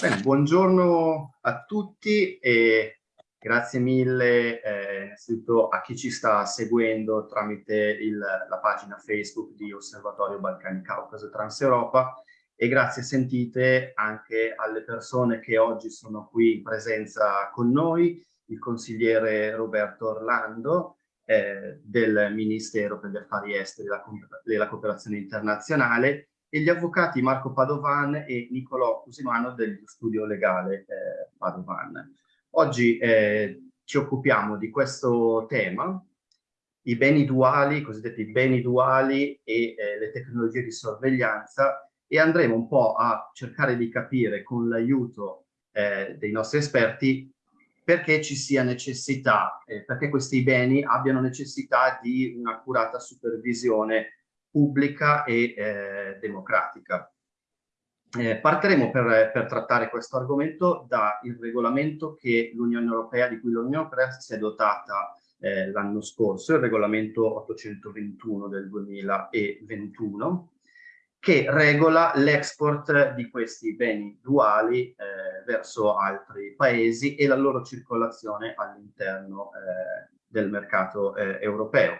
Bene, buongiorno a tutti e grazie mille eh, innanzitutto a chi ci sta seguendo tramite il, la pagina Facebook di Osservatorio Balcani Caucaso e Transeuropa e grazie sentite anche alle persone che oggi sono qui in presenza con noi, il consigliere Roberto Orlando eh, del Ministero per gli Affari Esteri e la, della Cooperazione Internazionale e gli avvocati Marco Padovan e Nicolò Cusimano del studio legale eh, Padovan. Oggi eh, ci occupiamo di questo tema, i beni duali, i cosiddetti beni duali e eh, le tecnologie di sorveglianza e andremo un po' a cercare di capire con l'aiuto eh, dei nostri esperti perché ci sia necessità, eh, perché questi beni abbiano necessità di un'accurata supervisione pubblica e eh, democratica. Eh, partiremo per, per, trattare questo argomento dal regolamento che Europea, di cui l'Unione Europea si è dotata eh, l'anno scorso, il regolamento 821 del 2021, che regola l'export di questi beni duali eh, verso altri paesi e la loro circolazione all'interno eh, del mercato eh, europeo.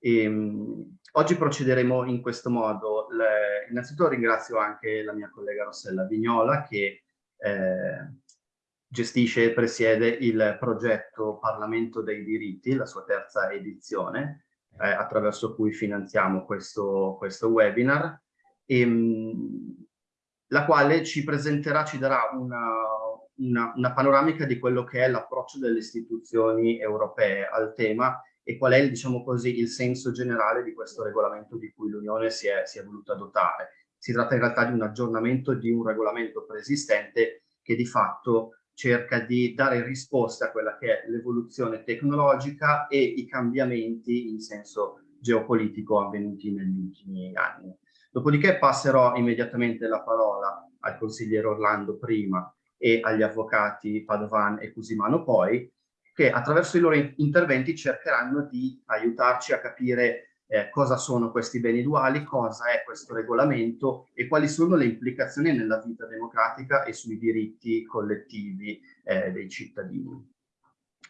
E, ehm, oggi procederemo in questo modo. Le, innanzitutto ringrazio anche la mia collega Rossella Vignola che eh, gestisce e presiede il progetto Parlamento dei diritti, la sua terza edizione, eh, attraverso cui finanziamo questo, questo webinar, e, ehm, la quale ci presenterà, ci darà una, una, una panoramica di quello che è l'approccio delle istituzioni europee al tema e qual è, diciamo così, il senso generale di questo regolamento di cui l'Unione si, si è, voluta dotare. Si tratta in realtà di un aggiornamento di un regolamento preesistente che di fatto cerca di dare risposta a quella che è l'evoluzione tecnologica e i cambiamenti in senso geopolitico avvenuti negli ultimi anni. Dopodiché passerò immediatamente la parola al consigliere Orlando prima e agli avvocati Padovan e Cusimano poi, che attraverso i loro interventi cercheranno di aiutarci a capire eh, cosa sono questi beni duali, cosa è questo regolamento e quali sono le implicazioni nella vita democratica e sui diritti collettivi eh, dei cittadini.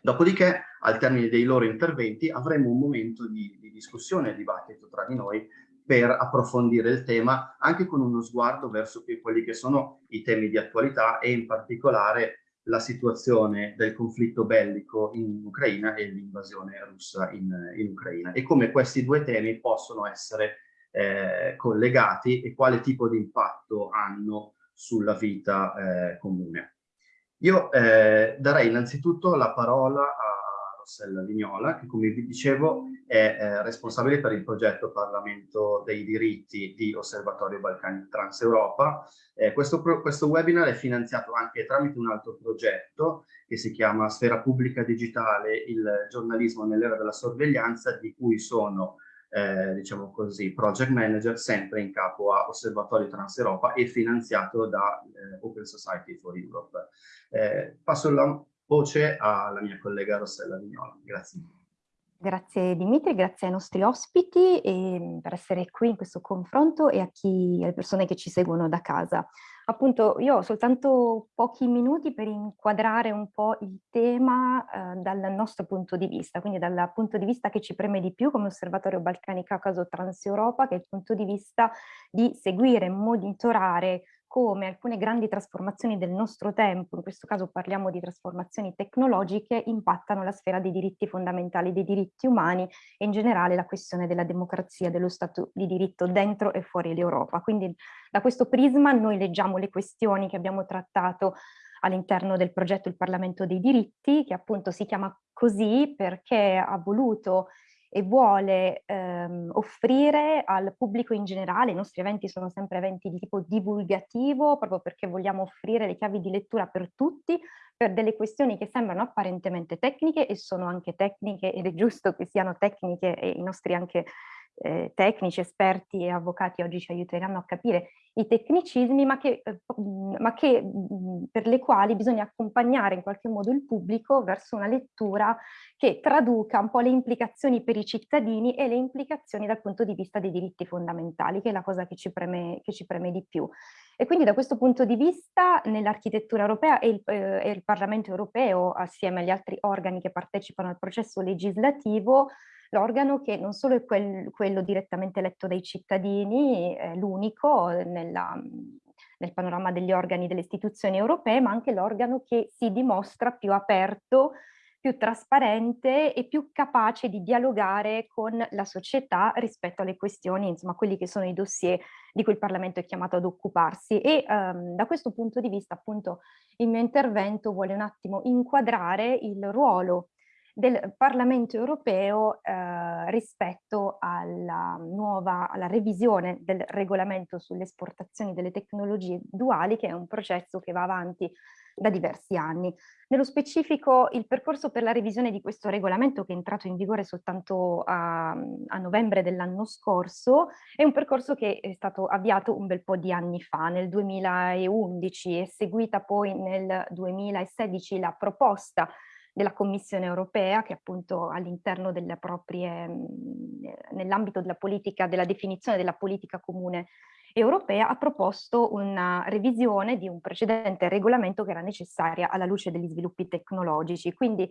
Dopodiché, al termine dei loro interventi, avremo un momento di, di discussione e dibattito tra di noi per approfondire il tema, anche con uno sguardo verso quelli che sono i temi di attualità e in particolare la situazione del conflitto bellico in Ucraina e l'invasione russa in, in, Ucraina e come questi due temi possono essere eh, collegati e quale tipo di impatto hanno sulla vita eh, comune. Io eh, darei innanzitutto la parola a Rossella Vignola, che come vi dicevo è eh, responsabile per il progetto Parlamento dei diritti di Osservatorio Balcani Transeuropa. Eh, questo, questo webinar è finanziato anche tramite un altro progetto che si chiama Sfera Pubblica Digitale, il giornalismo nell'era della sorveglianza, di cui sono eh, diciamo così, project manager sempre in capo a Osservatorio Transeuropa e finanziato da eh, Open Society for Europe. Eh, passo la voce alla mia collega Rossella Vignola. Grazie. Grazie Dimitri, grazie ai nostri ospiti e, per essere qui in questo confronto e a chi, alle persone che ci seguono da casa. Appunto io ho soltanto pochi minuti per inquadrare un po' il tema eh, dal nostro punto di vista, quindi dal punto di vista che ci preme di più come Osservatorio Balcani Caucaso Transeuropa, che è il punto di vista di seguire, monitorare come alcune grandi trasformazioni del nostro tempo, in questo caso parliamo di trasformazioni tecnologiche, impattano la sfera dei diritti fondamentali, dei diritti umani e in generale la questione della democrazia, dello Stato di diritto dentro e fuori l'Europa. Quindi da questo prisma noi leggiamo le questioni che abbiamo trattato all'interno del progetto Il Parlamento dei diritti, che appunto si chiama così perché ha voluto e vuole ehm, offrire al pubblico in generale, i nostri eventi sono sempre eventi di tipo divulgativo, proprio perché vogliamo offrire le chiavi di lettura per tutti, per delle questioni che sembrano apparentemente tecniche e sono anche tecniche ed è giusto che siano tecniche e i nostri anche eh, tecnici, esperti e avvocati oggi ci aiuteranno a capire i tecnicismi, ma, che, eh, ma che, per le quali bisogna accompagnare in qualche modo il pubblico verso una lettura che traduca un po' le implicazioni per i cittadini e le implicazioni dal punto di vista dei diritti fondamentali, che è la cosa che ci preme, che ci preme di più. E quindi da questo punto di vista nell'architettura europea e il, eh, e il Parlamento europeo, assieme agli altri organi che partecipano al processo legislativo, l'organo che non solo è quel, quello direttamente eletto dai cittadini, è l'unico nella, nel panorama degli organi delle istituzioni europee, ma anche l'organo che si dimostra più aperto, più trasparente e più capace di dialogare con la società rispetto alle questioni, insomma, quelli che sono i dossier di cui il Parlamento è chiamato ad occuparsi. E um, da questo punto di vista, appunto, il mio intervento vuole un attimo inquadrare il ruolo del Parlamento europeo eh, rispetto alla nuova, alla revisione del regolamento sulle esportazioni delle tecnologie duali, che è un processo che va avanti da diversi anni. Nello specifico il percorso per la revisione di questo regolamento che è entrato in vigore soltanto a, a novembre dell'anno scorso è un percorso che è stato avviato un bel po' di anni fa, nel 2011 e seguita poi nel 2016 la proposta della Commissione europea che appunto all'interno delle proprie, nell'ambito della politica, della definizione della politica comune europea ha proposto una revisione di un precedente regolamento che era necessaria alla luce degli sviluppi tecnologici. Quindi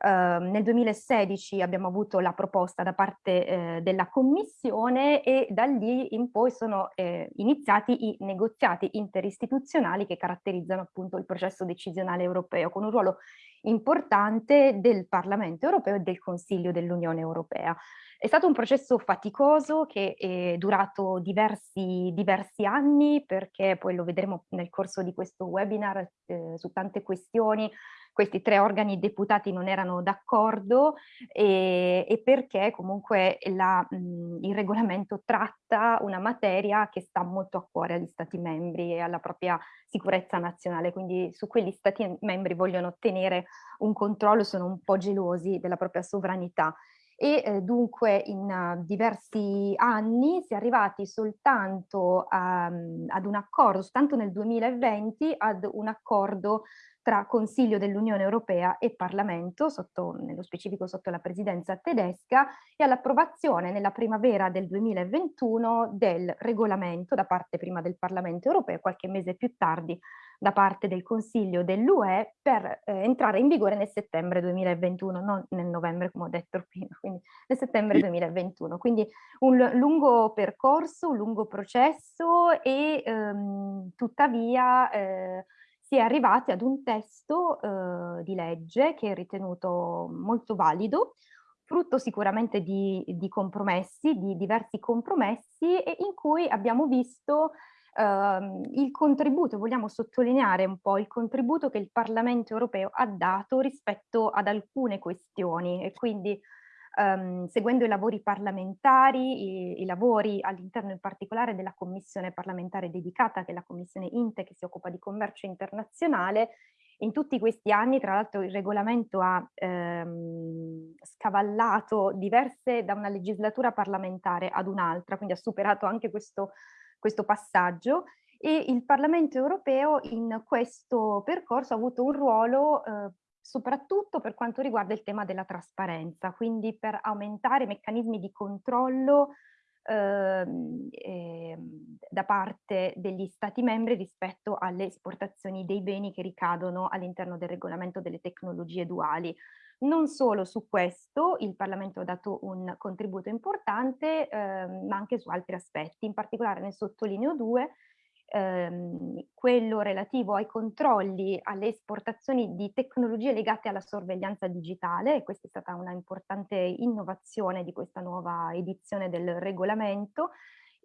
Uh, nel 2016 abbiamo avuto la proposta da parte eh, della Commissione e da lì in poi sono eh, iniziati i negoziati interistituzionali che caratterizzano appunto il processo decisionale europeo con un ruolo importante del Parlamento europeo e del Consiglio dell'Unione Europea. È stato un processo faticoso che è durato diversi, diversi anni perché poi lo vedremo nel corso di questo webinar eh, su tante questioni questi tre organi deputati non erano d'accordo e, e, perché comunque la, mh, il regolamento tratta una materia che sta molto a cuore agli stati membri e alla propria sicurezza nazionale, quindi su quegli stati membri vogliono ottenere un controllo, sono un po' gelosi della propria sovranità e eh, dunque in uh, diversi anni si è arrivati soltanto a, ad un accordo, soltanto nel 2020 ad un accordo tra Consiglio dell'Unione Europea e Parlamento, sotto, nello specifico sotto la presidenza tedesca, e all'approvazione nella primavera del 2021 del regolamento da parte prima del Parlamento Europeo, qualche mese più tardi da parte del Consiglio dell'UE per eh, entrare in vigore nel settembre 2021, non nel novembre come ho detto prima, quindi nel settembre 2021. Quindi un lungo percorso, un lungo processo e ehm, tuttavia eh, si è arrivati ad un testo eh, di legge che è ritenuto molto valido, frutto sicuramente di, di, compromessi, di diversi compromessi e in cui abbiamo visto il contributo, vogliamo sottolineare un po' il contributo che il Parlamento europeo ha dato rispetto ad alcune questioni e quindi um, seguendo i lavori parlamentari, i, i lavori all'interno in particolare della commissione parlamentare dedicata, che è la commissione INTE che si occupa di commercio internazionale, in tutti questi anni, tra l'altro, il regolamento ha ehm, scavallato diverse da una legislatura parlamentare ad un'altra, quindi ha superato anche questo, questo passaggio e il Parlamento europeo in questo percorso ha avuto un ruolo eh, soprattutto per quanto riguarda il tema della trasparenza, quindi per aumentare i meccanismi di controllo eh, eh, da parte degli Stati membri rispetto alle esportazioni dei beni che ricadono all'interno del regolamento delle tecnologie duali. Non solo su questo il Parlamento ha dato un contributo importante, eh, ma anche su altri aspetti. In particolare ne sottolineo due, ehm, quello relativo ai controlli alle esportazioni di tecnologie legate alla sorveglianza digitale e questa è stata una importante innovazione di questa nuova edizione del regolamento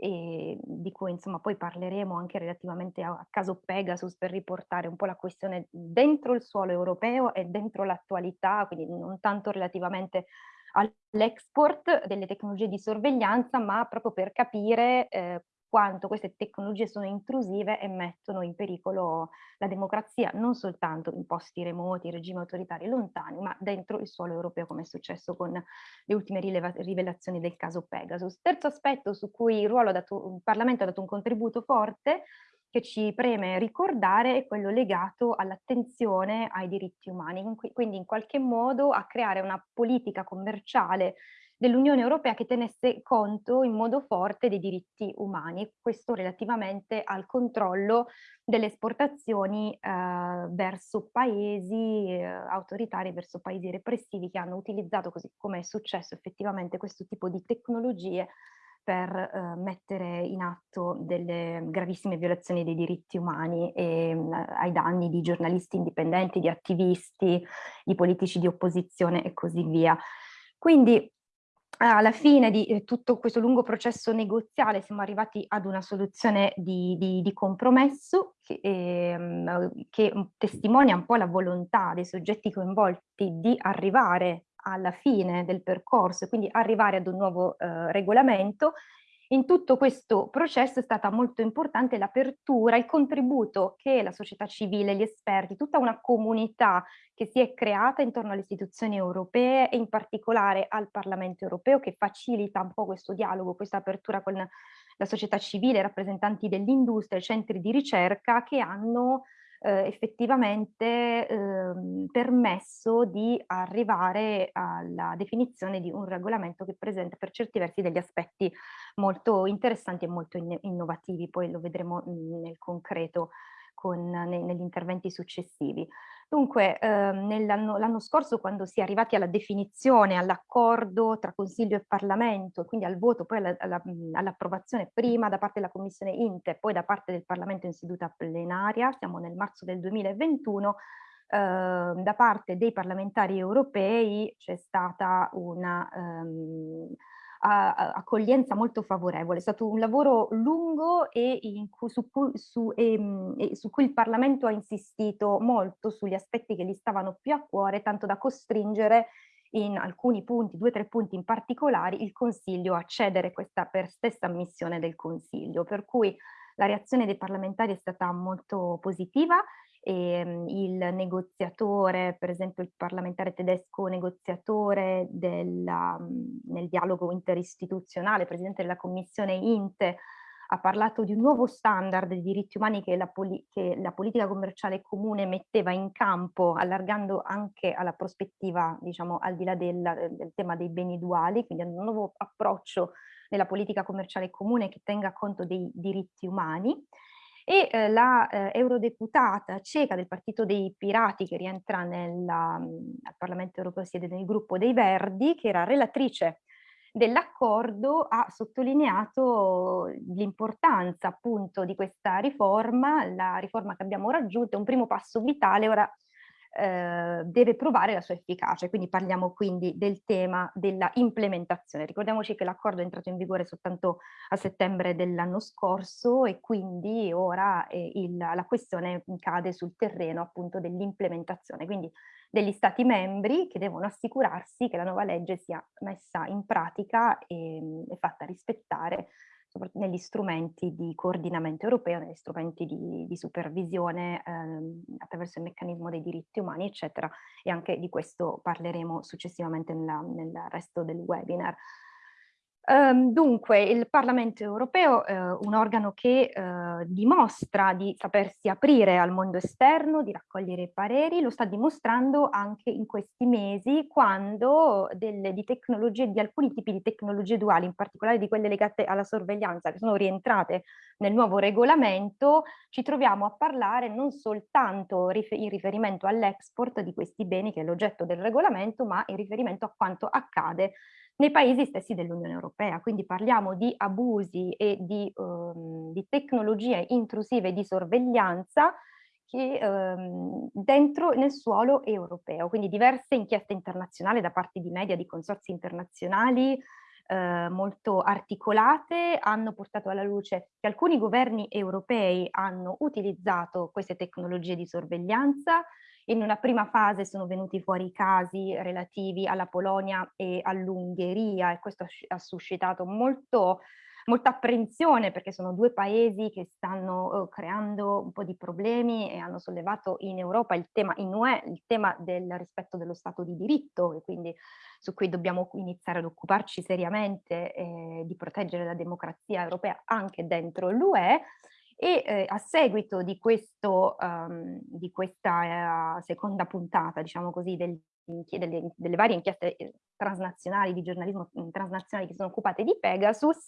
e di cui insomma poi parleremo anche relativamente a, caso Pegasus per riportare un po' la questione dentro il suolo europeo e dentro l'attualità, quindi non tanto relativamente all'export delle tecnologie di sorveglianza, ma proprio per capire eh, quanto queste tecnologie sono intrusive e mettono in pericolo la democrazia, non soltanto in posti remoti, regimi autoritari lontani, ma dentro il suolo europeo, come è successo con le ultime rivelazioni del caso Pegasus. Terzo aspetto su cui il, dato, il Parlamento ha dato un contributo forte che ci preme ricordare è quello legato all'attenzione ai diritti umani, quindi in qualche modo a creare una politica commerciale dell'Unione Europea che tenesse conto in modo forte dei diritti umani, questo relativamente al controllo delle esportazioni eh, verso paesi eh, autoritari, verso paesi repressivi che hanno utilizzato, così come è successo effettivamente, questo tipo di tecnologie per eh, mettere in atto delle gravissime violazioni dei diritti umani e, mh, ai danni di giornalisti indipendenti, di attivisti, di politici di opposizione e così via. Quindi alla fine di eh, tutto questo lungo processo negoziale siamo arrivati ad una soluzione di, di, di compromesso che, ehm, che testimonia un po' la volontà dei soggetti coinvolti di arrivare alla fine del percorso quindi arrivare ad un nuovo eh, regolamento, in tutto questo processo è stata molto importante l'apertura, il contributo che la società civile, gli esperti, tutta una comunità che si è creata intorno alle istituzioni europee e in particolare al Parlamento europeo che facilita un po' questo dialogo, questa apertura con la società civile, rappresentanti dell'industria, centri di ricerca che hanno eh, effettivamente eh, permesso di arrivare alla definizione di un regolamento che presenta per certi versi degli aspetti molto interessanti e molto in innovativi, poi lo vedremo mh, nel concreto con, ne, negli interventi successivi. Dunque, ehm, l'anno scorso quando si è arrivati alla definizione, all'accordo tra Consiglio e Parlamento, quindi al voto, poi all'approvazione all prima da parte della Commissione Inte, poi da parte del Parlamento in seduta plenaria, siamo nel marzo del 2021, eh, da parte dei parlamentari europei c'è stata una... Um, accoglienza molto favorevole. È stato un lavoro lungo e, cui, su, cui, su, e, ehm, e su, cui, il Parlamento ha insistito molto sugli aspetti che gli stavano più a cuore, tanto da costringere in alcuni punti, due o tre punti in particolare, il Consiglio a cedere questa per stessa ammissione del Consiglio. Per cui la reazione dei parlamentari è stata molto positiva e ehm, il negoziatore, per esempio il parlamentare tedesco negoziatore della, nel dialogo interistituzionale, presidente della commissione INTE, ha parlato di un nuovo standard di diritti umani che la, che la, politica commerciale comune metteva in campo, allargando anche alla prospettiva, diciamo, al di là del, del tema dei beni duali, quindi un nuovo approccio nella politica commerciale comune che tenga conto dei diritti umani e eh, la eh, eurodeputata ceca del partito dei pirati che rientra nella, mh, al Parlamento europeo, siede nel gruppo dei Verdi, che era relatrice dell'accordo, ha sottolineato l'importanza appunto di questa riforma, la riforma che abbiamo raggiunto è un primo passo vitale, ora eh, deve provare la sua efficacia, quindi parliamo quindi del tema della implementazione. Ricordiamoci che l'accordo è entrato in vigore soltanto a settembre dell'anno scorso e quindi ora eh, il, la questione cade sul terreno appunto dell'implementazione, quindi degli stati membri che devono assicurarsi che la nuova legge sia messa in pratica e, e fatta rispettare negli strumenti di coordinamento europeo, negli strumenti di, di supervisione ehm, attraverso il meccanismo dei diritti umani, eccetera, e anche di questo parleremo successivamente nella, nel resto del webinar. Um, dunque, il Parlamento europeo uh, un organo che uh, dimostra di sapersi aprire al mondo esterno, di raccogliere pareri, lo sta dimostrando anche in questi mesi quando delle, di, di alcuni tipi di tecnologie duali, in particolare di quelle legate alla sorveglianza, che sono rientrate nel nuovo regolamento, ci troviamo a parlare non soltanto rifer in riferimento all'export di questi beni che è l'oggetto del regolamento, ma in riferimento a quanto accade nei paesi stessi dell'Unione Europea. Quindi parliamo di abusi e di, um, di tecnologie intrusive di sorveglianza che, um, dentro nel suolo europeo, quindi diverse inchieste internazionali da parte di media, di consorzi internazionali eh, molto articolate hanno portato alla luce che alcuni governi europei hanno utilizzato queste tecnologie di sorveglianza in una prima fase sono venuti fuori i casi relativi alla Polonia e all'Ungheria e questo ha suscitato molto molta apprensione perché sono due paesi che stanno uh, creando un po' di problemi e hanno sollevato in Europa il tema, in UE, il tema del rispetto dello Stato di diritto e quindi su cui dobbiamo iniziare ad occuparci seriamente eh, di proteggere la democrazia europea anche dentro l'UE e eh, a seguito di, questo, um, di questa uh, seconda puntata, diciamo così, del, delle, delle, varie inchieste eh, transnazionali di giornalismo mm, transnazionali che sono occupate di Pegasus,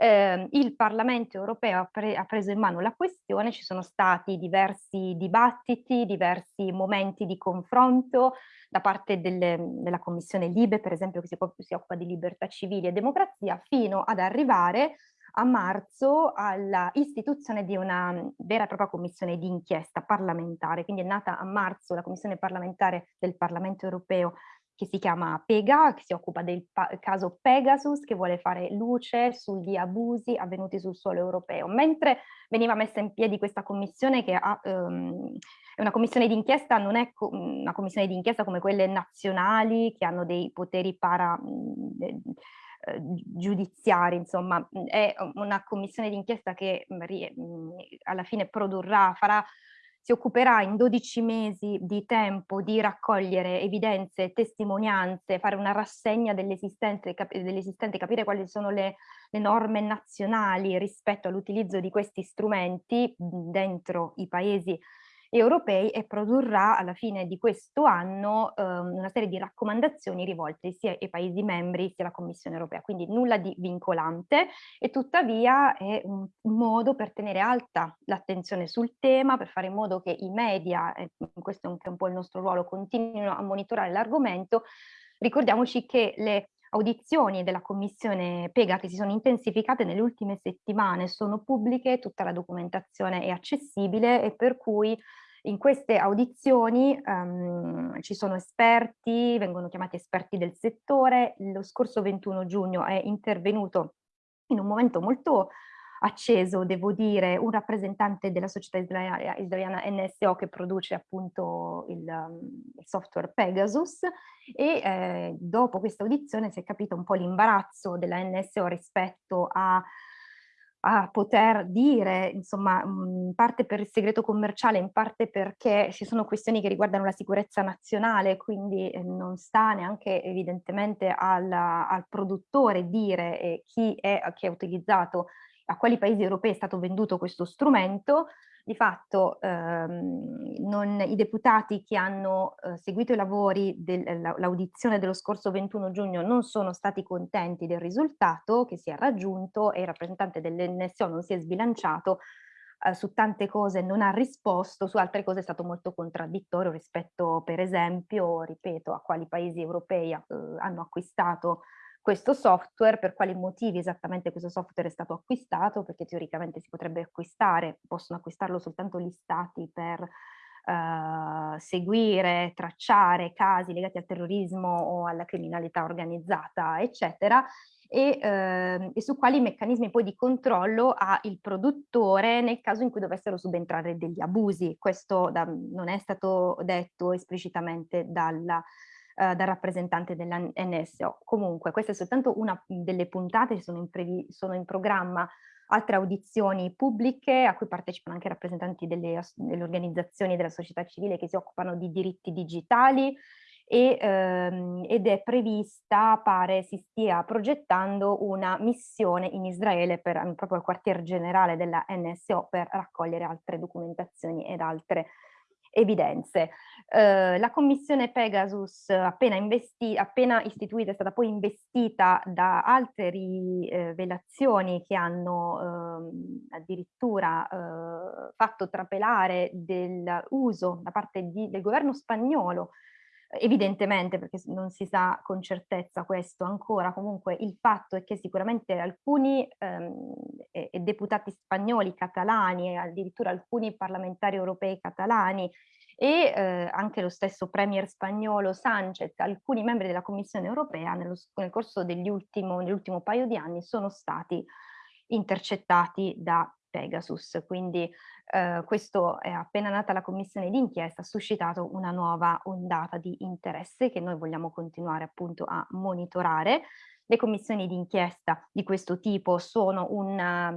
eh, il Parlamento europeo ha, pre ha, preso in mano la questione, ci sono stati diversi dibattiti, diversi momenti di confronto da parte delle, della Commissione Libe, per esempio, che si, si occupa di libertà civili e democrazia, fino ad arrivare a marzo alla istituzione di una vera e propria commissione di inchiesta parlamentare, quindi è nata a marzo la commissione parlamentare del Parlamento europeo che si chiama PEGA, che si occupa del caso Pegasus, che vuole fare luce sugli abusi avvenuti sul suolo europeo. Mentre veniva messa in piedi questa commissione, che ha, um, una commissione d'inchiesta, non è co una commissione d'inchiesta come quelle nazionali, che hanno dei poteri para... Eh, giudiziari, insomma, è una commissione d'inchiesta che alla fine produrrà, farà si occuperà in 12 mesi di tempo di raccogliere evidenze, testimonianze, fare una rassegna dell'esistente, cap dell capire quali sono le, le norme nazionali rispetto all'utilizzo di questi strumenti dentro i paesi europei e produrrà alla fine di questo anno eh, una serie di raccomandazioni rivolte sia ai Paesi membri sia alla Commissione europea, quindi nulla di vincolante e tuttavia è un modo per tenere alta l'attenzione sul tema, per fare in modo che i media, e questo è anche un po' il nostro ruolo, continuino a monitorare l'argomento. Ricordiamoci che le audizioni della commissione PEGA che si sono intensificate nelle ultime settimane sono pubbliche, tutta la documentazione è accessibile e per cui in queste audizioni um, ci sono esperti, vengono chiamati esperti del settore, lo scorso 21 giugno è intervenuto in un momento molto acceso, devo dire, un rappresentante della società israeliana, israeliana NSO che produce appunto il, il software Pegasus e eh, dopo questa audizione si è capito un po' l'imbarazzo della NSO rispetto a a poter dire, insomma, in parte per il segreto commerciale, in parte perché ci sono questioni che riguardano la sicurezza nazionale, quindi eh, non sta neanche evidentemente al, al produttore dire eh, chi, è, chi ha utilizzato a quali paesi europei è stato venduto questo strumento, di fatto ehm, non, i deputati che hanno eh, seguito i lavori dell'audizione eh, dello scorso 21 giugno non sono stati contenti del risultato che si è raggiunto e il rappresentante dell'NSO non si è sbilanciato eh, su tante cose non ha risposto, su altre cose è stato molto contraddittorio rispetto per esempio, ripeto, a quali paesi europei eh, hanno acquistato questo software, per quali motivi esattamente questo software è stato acquistato, perché teoricamente si potrebbe acquistare, possono acquistarlo soltanto gli stati per Uh, seguire, tracciare casi legati al terrorismo o alla criminalità organizzata, eccetera, e, uh, e, su quali meccanismi poi di controllo ha il produttore nel caso in cui dovessero subentrare degli abusi. Questo da, non è stato detto esplicitamente dalla eh, dal rappresentante della NSO. Comunque questa è soltanto una delle puntate, sono in, sono in programma altre audizioni pubbliche a cui partecipano anche rappresentanti delle, delle organizzazioni della società civile che si occupano di diritti digitali e, ehm, ed è prevista, pare si stia progettando una missione in Israele per proprio il quartier generale della NSO per raccogliere altre documentazioni ed altre evidenze. Eh, la commissione Pegasus appena, appena, istituita è stata poi investita da altre rivelazioni che hanno eh, addirittura eh, fatto trapelare dell'uso da parte di, del governo spagnolo evidentemente perché non si sa con certezza questo ancora, comunque il fatto è che sicuramente alcuni ehm, deputati spagnoli catalani e addirittura alcuni parlamentari europei catalani e eh, anche lo stesso premier spagnolo Sanchez, alcuni membri della Commissione europea nello, nel corso dell'ultimo paio di anni sono stati intercettati da Pegasus, quindi eh, questo è appena nata la commissione d'inchiesta, ha suscitato una nuova ondata di interesse che noi vogliamo continuare appunto a monitorare. Le commissioni di inchiesta di questo tipo sono, una,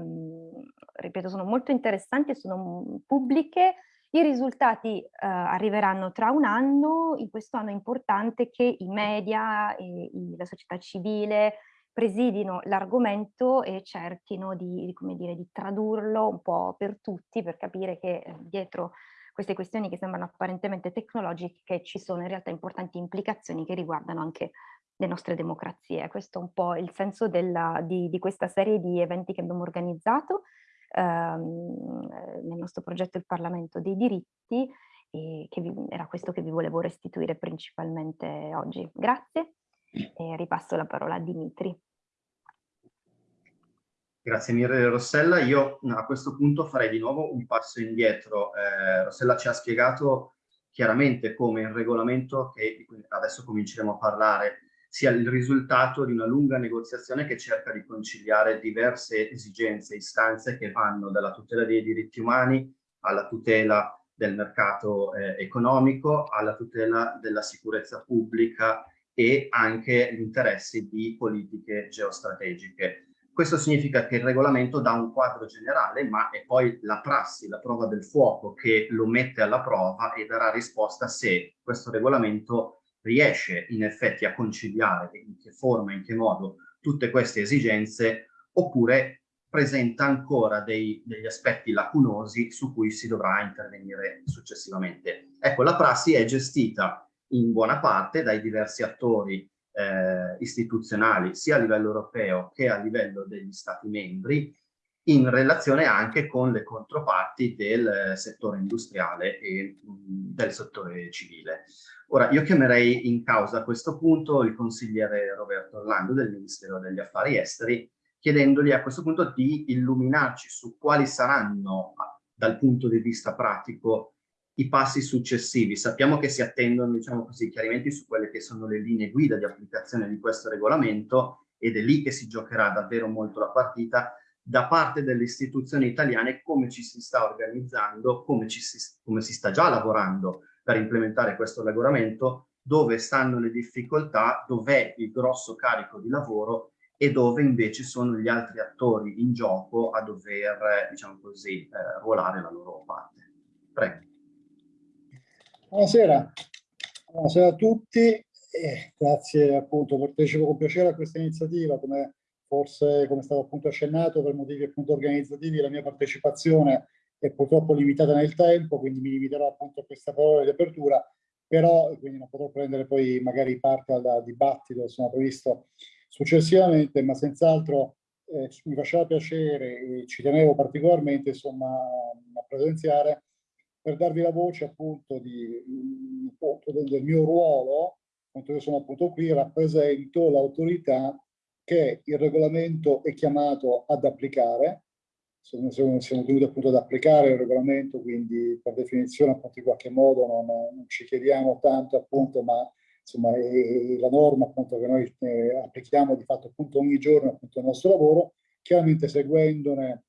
ripeto, sono molto interessanti e sono pubbliche. I risultati eh, arriveranno tra un anno. In questo anno è importante che i media, e, i, la società civile presidino l'argomento e cerchino di, di, dire, di, tradurlo un po' per tutti per capire che eh, dietro queste questioni che sembrano apparentemente tecnologiche ci sono in realtà importanti implicazioni che riguardano anche le nostre democrazie. Questo è un po' il senso della, di, di, questa serie di eventi che abbiamo organizzato ehm, nel nostro progetto Il Parlamento dei diritti e che vi, era questo che vi volevo restituire principalmente oggi. Grazie e ripasso la parola a Dimitri. Grazie mille Rossella. Io a questo punto farei di nuovo un passo indietro. Eh, Rossella ci ha spiegato chiaramente come il regolamento, che adesso cominceremo a parlare, sia il risultato di una lunga negoziazione che cerca di conciliare diverse esigenze, istanze che vanno dalla tutela dei diritti umani alla tutela del mercato eh, economico, alla tutela della sicurezza pubblica e anche gli interessi di politiche geostrategiche. Questo significa che il regolamento dà un quadro generale, ma è poi la prassi, la prova del fuoco che lo mette alla prova e darà risposta se questo regolamento riesce in effetti a conciliare in che forma, in che modo tutte queste esigenze, oppure presenta ancora dei, degli aspetti lacunosi su cui si dovrà intervenire successivamente. Ecco, la prassi è gestita in buona parte dai diversi attori eh, istituzionali, sia a livello europeo che a livello degli Stati membri, in relazione anche con le controparti del settore industriale e del settore civile. Ora, io chiamerei in causa a questo punto il consigliere Roberto Orlando del Ministero degli Affari Esteri, chiedendogli a questo punto di illuminarci su quali saranno, dal punto di vista pratico, i passi successivi. Sappiamo che si attendono, diciamo così, chiarimenti su quelle che sono le linee guida di applicazione di questo regolamento ed è lì che si giocherà davvero molto la partita, da parte delle istituzioni italiane come ci si sta organizzando, come, si, come si sta già lavorando per implementare questo regolamento, dove stanno le difficoltà, dov'è il grosso carico di lavoro e dove invece sono gli altri attori in gioco a dover, diciamo così, eh, ruolare la loro parte. Prego. Buonasera, buonasera a tutti. Eh, grazie appunto, partecipo con piacere a questa iniziativa, come forse come stato appunto accennato per motivi appunto organizzativi la mia partecipazione è purtroppo limitata nel tempo, quindi mi limiterò appunto a questa parola di apertura, però quindi non potrò prendere poi magari parte al dibattito sono previsto successivamente, ma senz'altro eh, mi faceva piacere e ci tenevo particolarmente insomma a presenziare per darvi la voce appunto, di, appunto del, del mio ruolo, appunto io sono appunto qui, rappresento l'autorità che il regolamento è chiamato ad applicare, siamo, siamo tenuti appunto ad applicare il regolamento, quindi per definizione appunto in qualche modo non, non ci chiediamo tanto appunto, ma insomma è, è la norma appunto che noi eh, applichiamo di fatto appunto ogni giorno appunto il nostro lavoro, chiaramente seguendone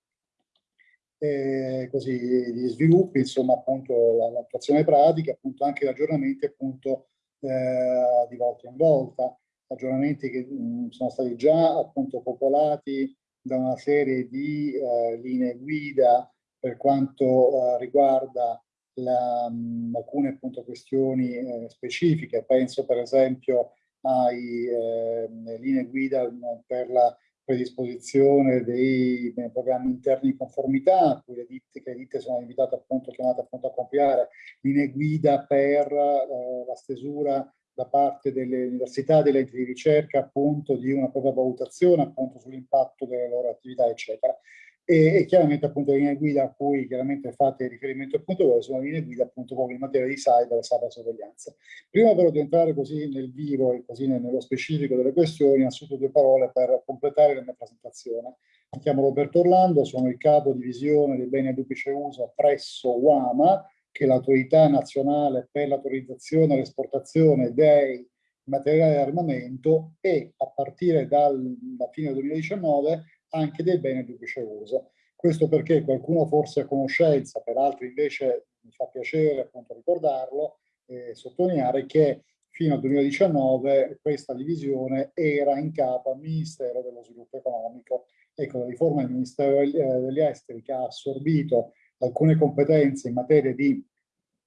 eh, così gli sviluppi, insomma appunto l'attuazione pratica, appunto anche aggiornamenti appunto eh, di volta in volta aggiornamenti che mh, mm, sono stati già appunto popolati da una serie di eh, linee guida per quanto eh, riguarda la, mh, mm, alcune appunto questioni eh, specifiche. Penso per esempio alle ehm, linee guida mm, per la predisposizione dei, dei, programmi interni di conformità, a cui le ditte, che le ditte sono invitate appunto, chiamate appunto a compiere, linee guida per eh, la stesura da parte delle università delle enti di ricerca appunto di una propria valutazione appunto sull'impatto delle loro attività eccetera e, e, chiaramente appunto le linee guida a cui chiaramente fate riferimento appunto voi sono linee guida appunto proprio in materia di cyber e cyber sorveglianza. Prima però di entrare così nel vivo e così nello specifico delle questioni, innanzitutto due parole per completare la mia presentazione. Mi chiamo Roberto Orlando, sono il capo divisione dei beni a duplice uso presso UAMA, che l'autorità nazionale per l'autorizzazione e l'esportazione dei materiali di armamento e a partire dal, da fine 2019 anche dei beni duplice uso. Questo perché qualcuno forse a conoscenza, per altri invece mi fa piacere appunto ricordarlo e sottolineare che fino al 2019 questa divisione era in capo al Ministero dello Sviluppo Economico. Ecco, la riforma del Ministero degli Esteri che ha assorbito alcune competenze in materia di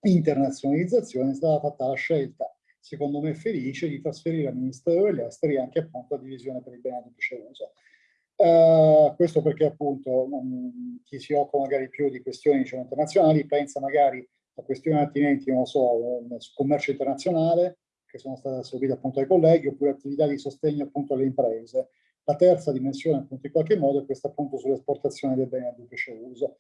internazionalizzazione è stata fatta la scelta, secondo me felice, di trasferire al Ministero degli Esteri anche appunto la divisione per il duplice uso. Uh, questo perché appunto um, chi si occupa magari più di questioni diciamo, internazionali pensa magari a questioni attinenti, non so, eh, sul commercio internazionale, che sono state assorbite appunto ai colleghi, oppure attività di sostegno appunto alle imprese. La terza dimensione appunto in qualche modo è questa appunto sull'esportazione dei beni a duplice uso.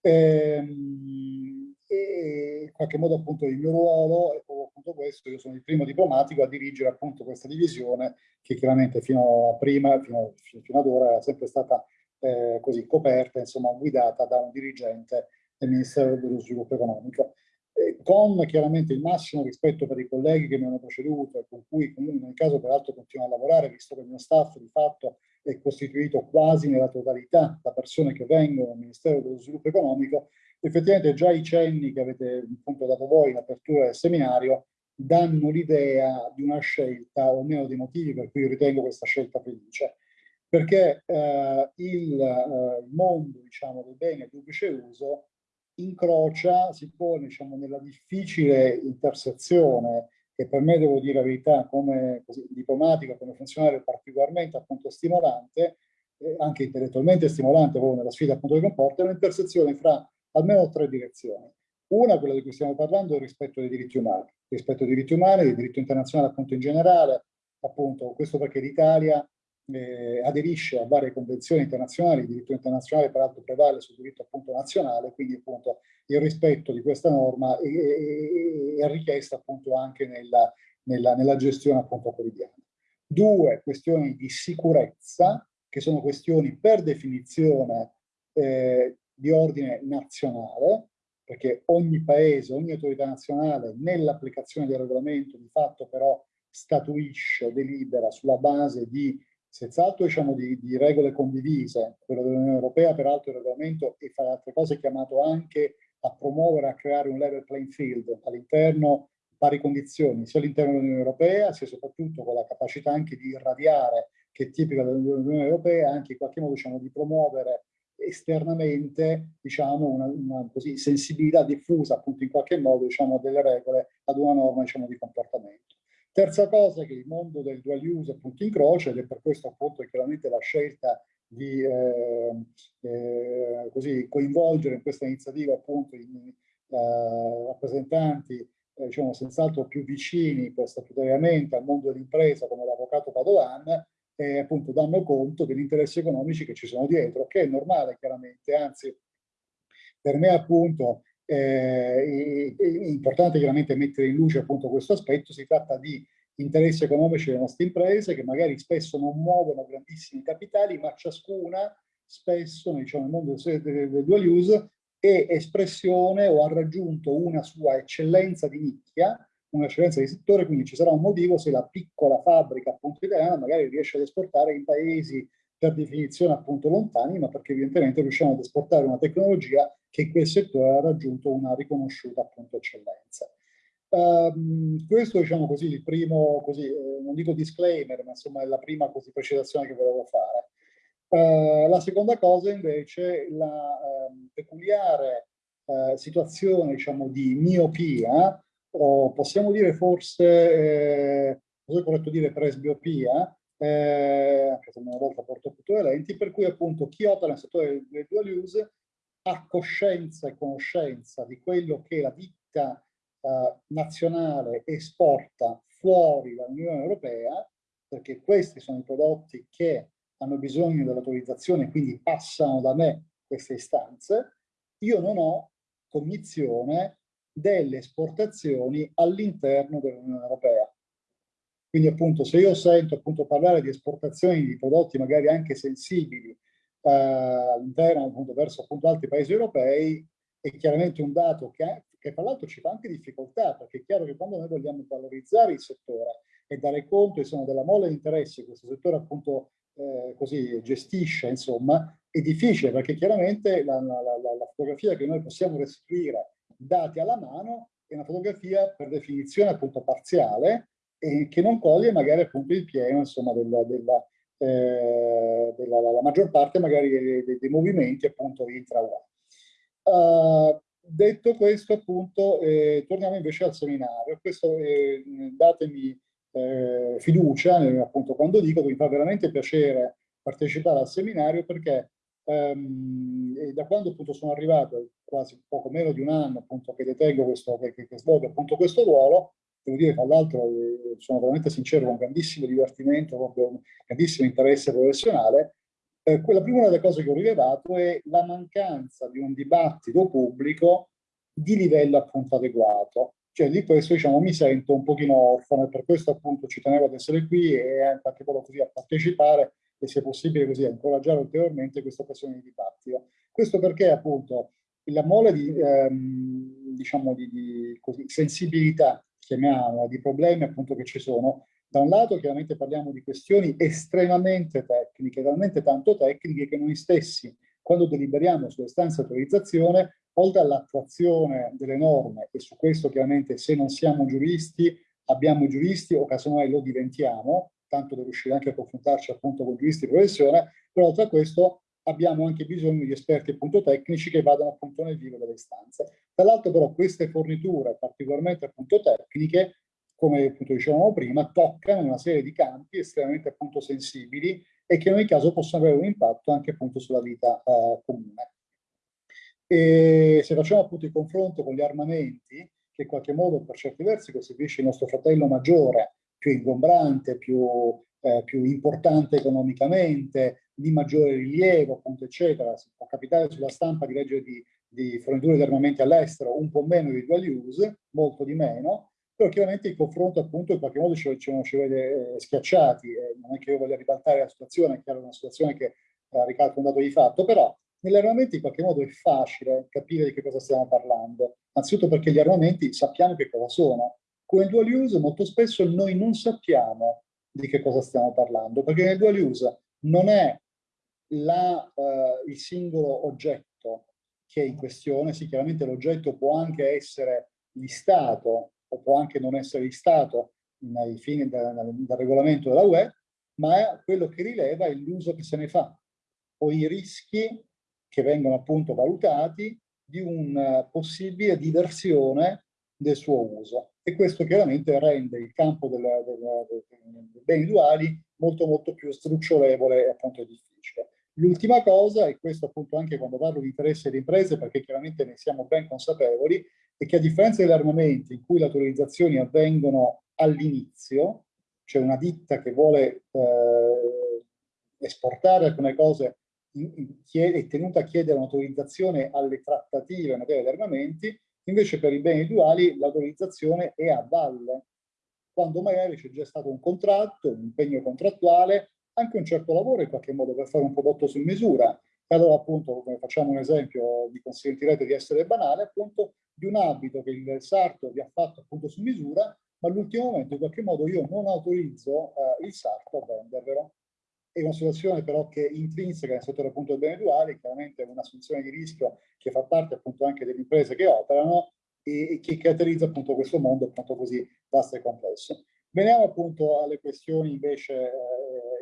Ehm, e in qualche modo appunto il mio ruolo è proprio appunto questo, io sono il primo diplomatico a dirigere appunto questa divisione che chiaramente fino a prima, fino, fino ad ora era sempre stata eh, così coperta, insomma guidata da un dirigente del Ministero dello Sviluppo Economico. Con chiaramente il massimo rispetto per i colleghi che mi hanno preceduto e con cui comunque nel caso peraltro continuo a lavorare, visto che il mio staff di fatto è costituito quasi nella totalità da persone che vengono dal Ministero dello Sviluppo Economico, effettivamente già i cenni che avete appunto dato voi in apertura del seminario danno l'idea di una scelta, o almeno dei motivi per cui ritengo questa scelta felice. Perché eh, il, eh, mondo diciamo, dei beni a duplice uso incrocia, si pone diciamo, nella difficile intersezione che per me, devo dire la verità, come così, diplomatico, come funzionario particolarmente appunto stimolante, eh, anche intellettualmente stimolante proprio nella sfida appunto che comporta, è un'intersezione fra almeno tre direzioni. Una, quella di cui stiamo parlando, è il rispetto dei diritti umani. Rispetto dei diritti umani, del diritto internazionale appunto in generale, appunto questo perché l'Italia eh, aderisce a varie convenzioni internazionali, il diritto internazionale peraltro prevale sul diritto appunto nazionale, quindi appunto il rispetto di questa norma è, è, è richiesta appunto anche nella, nella, nella gestione appunto quotidiana. Due, questioni di sicurezza, che sono questioni per definizione eh, di ordine nazionale, perché ogni paese, ogni autorità nazionale nell'applicazione del regolamento di fatto però statuisce, delibera sulla base di senz'altro diciamo, di, di, regole condivise, quello dell'Unione Europea, peraltro il regolamento e fra le altre cose è chiamato anche a promuovere, a creare un level playing field all'interno, pari condizioni, sia all'interno dell'Unione Europea, sia soprattutto con la capacità anche di irradiare, che è tipica dell'Unione Europea, anche in qualche modo diciamo, di promuovere esternamente diciamo, una, una così, sensibilità diffusa appunto in qualche modo diciamo, delle regole ad una norma diciamo, di comportamento. Terza cosa è che il mondo del dual use appunto incrocia ed è per questo appunto chiaramente la scelta di eh, eh, così, coinvolgere in questa iniziativa appunto i eh, rappresentanti eh, diciamo senz'altro più vicini statutariamente al mondo dell'impresa come l'avvocato Padovan e appunto danno conto degli interessi economici che ci sono dietro, che è normale chiaramente, anzi per me appunto eh, è importante chiaramente mettere in luce appunto questo aspetto, si tratta di interessi economici delle nostre imprese che magari spesso non muovono grandissimi capitali, ma ciascuna spesso diciamo, nel mondo del, del dual use è espressione o ha raggiunto una sua eccellenza di nicchia, un'eccellenza di settore, quindi ci sarà un motivo se la piccola fabbrica appunto italiana magari riesce ad esportare in paesi per definizione appunto lontani, ma perché evidentemente riusciamo ad esportare una tecnologia che in quel settore ha raggiunto una riconosciuta appunto eccellenza. Um, questo diciamo così il primo, così, eh, non dico disclaimer, ma insomma è la prima così, precisazione che volevo fare. Uh, la seconda cosa invece la uh, peculiare uh, situazione diciamo di miopia, o possiamo dire forse, eh, è corretto dire presbiopia, eh, anche se una volta porto tutto le lenti, per cui appunto chi opera nel settore del dual use ha coscienza e conoscenza di quello che la ditta eh, nazionale esporta fuori dall'Unione Europea, perché questi sono i prodotti che hanno bisogno dell'autorizzazione, quindi passano da me queste istanze, io non ho cognizione delle esportazioni all'interno dell'Unione Europea. Quindi appunto se io sento appunto parlare di esportazioni di prodotti magari anche sensibili eh, all'interno appunto verso appunto altri paesi europei, è chiaramente un dato che, che tra l'altro ci fa anche difficoltà, perché è chiaro che quando noi vogliamo valorizzare il settore e dare conto insomma, della mole di interessi che questo settore appunto eh, così gestisce, insomma, è difficile perché chiaramente la, la, la, la fotografia che noi possiamo restituire dati alla mano è una fotografia per definizione appunto parziale e che non coglie magari appunto il pieno insomma della, della, eh, della la maggior parte magari dei, dei, dei movimenti appunto intra uh, detto questo appunto eh, torniamo invece al seminario. Questo eh, datemi eh, fiducia appunto quando dico che mi fa veramente piacere partecipare al seminario perché ehm, da quando appunto sono arrivato quasi poco meno di un anno appunto che detengo questo che, che, che svolgo appunto questo ruolo devo dire tra l'altro eh, sono veramente sincero, con grandissimo divertimento, con grandissimo interesse professionale, eh, la prima delle cose che ho rilevato è la mancanza di un dibattito pubblico di livello appunto adeguato. Cioè di questo diciamo mi sento un pochino orfano e per questo appunto ci tenevo ad essere qui e qualche modo così a partecipare e se possibile così a incoraggiare ulteriormente questa occasione di dibattito. Questo perché appunto la mole di, ehm, diciamo di, di così, sensibilità chiamiamola, di problemi appunto che ci sono. Da un lato chiaramente parliamo di questioni estremamente tecniche, talmente tanto tecniche che noi stessi, quando deliberiamo sulle stanze autorizzazione, oltre all'attuazione delle norme, e su questo chiaramente se non siamo giuristi, abbiamo giuristi o casomai lo diventiamo, tanto da riuscire anche a confrontarci appunto con giuristi di professione, però oltre a questo abbiamo anche bisogno di esperti appunto tecnici che vadano appunto nel vivo delle istanze. Tra l'altro però queste forniture particolarmente appunto tecniche, come appunto dicevamo prima, toccano una serie di campi estremamente appunto sensibili e che in ogni caso possono avere un impatto anche appunto sulla vita eh, comune. E se facciamo appunto il confronto con gli armamenti, che in qualche modo per certi versi costituisce il nostro fratello maggiore, più ingombrante, più, eh, più importante economicamente, di maggiore rilievo, appunto, eccetera. Si può capitare sulla stampa di leggere di, di forniture di armamenti all'estero un po' meno di dual use, molto di meno, però chiaramente il confronto appunto in qualche modo ci, ci, ci vede eh, schiacciati, eh, non è che io voglia ribaltare la situazione, è chiaro una situazione che eh, ricalca un dato di fatto, però negli armamenti in qualche modo è facile capire di che cosa stiamo parlando, anzitutto perché gli armamenti sappiamo che cosa sono. Con il dual use molto spesso noi non sappiamo di che cosa stiamo parlando, perché nel dual use non è la, uh, il singolo oggetto che è in questione, sì chiaramente l'oggetto può anche essere listato o può anche non essere listato nei fini del, del regolamento della UE, ma quello che rileva è l'uso che se ne fa o i rischi che vengono appunto valutati di una uh, possibile diversione del suo uso. E questo chiaramente rende il campo dei beni duali molto molto più strucciolevole e appunto difficile. L'ultima cosa, e questo appunto anche quando parlo di interesse di imprese, perché chiaramente ne siamo ben consapevoli, è che a differenza degli armamenti in cui le autorizzazioni avvengono all'inizio, cioè una ditta che vuole eh, esportare alcune cose è tenuta a chiedere un'autorizzazione alle trattative in materia di armamenti, invece per i beni duali l'autorizzazione è a valle, quando magari c'è già stato un contratto, un impegno contrattuale anche un certo lavoro in qualche modo per fare un prodotto su misura. E allora appunto, come facciamo un esempio, vi consentirete di essere banale, appunto, di un abito che il sarto vi ha fatto appunto su misura, ma all'ultimo momento in qualche modo io non autorizzo eh, il sarto a vendervelo. È una situazione però che è intrinseca nel settore appunto dei beni duali, chiaramente è un'assunzione di rischio che fa parte appunto anche delle imprese che operano e, e che caratterizza appunto questo mondo appunto così vasto e complesso. Veniamo appunto alle questioni invece eh,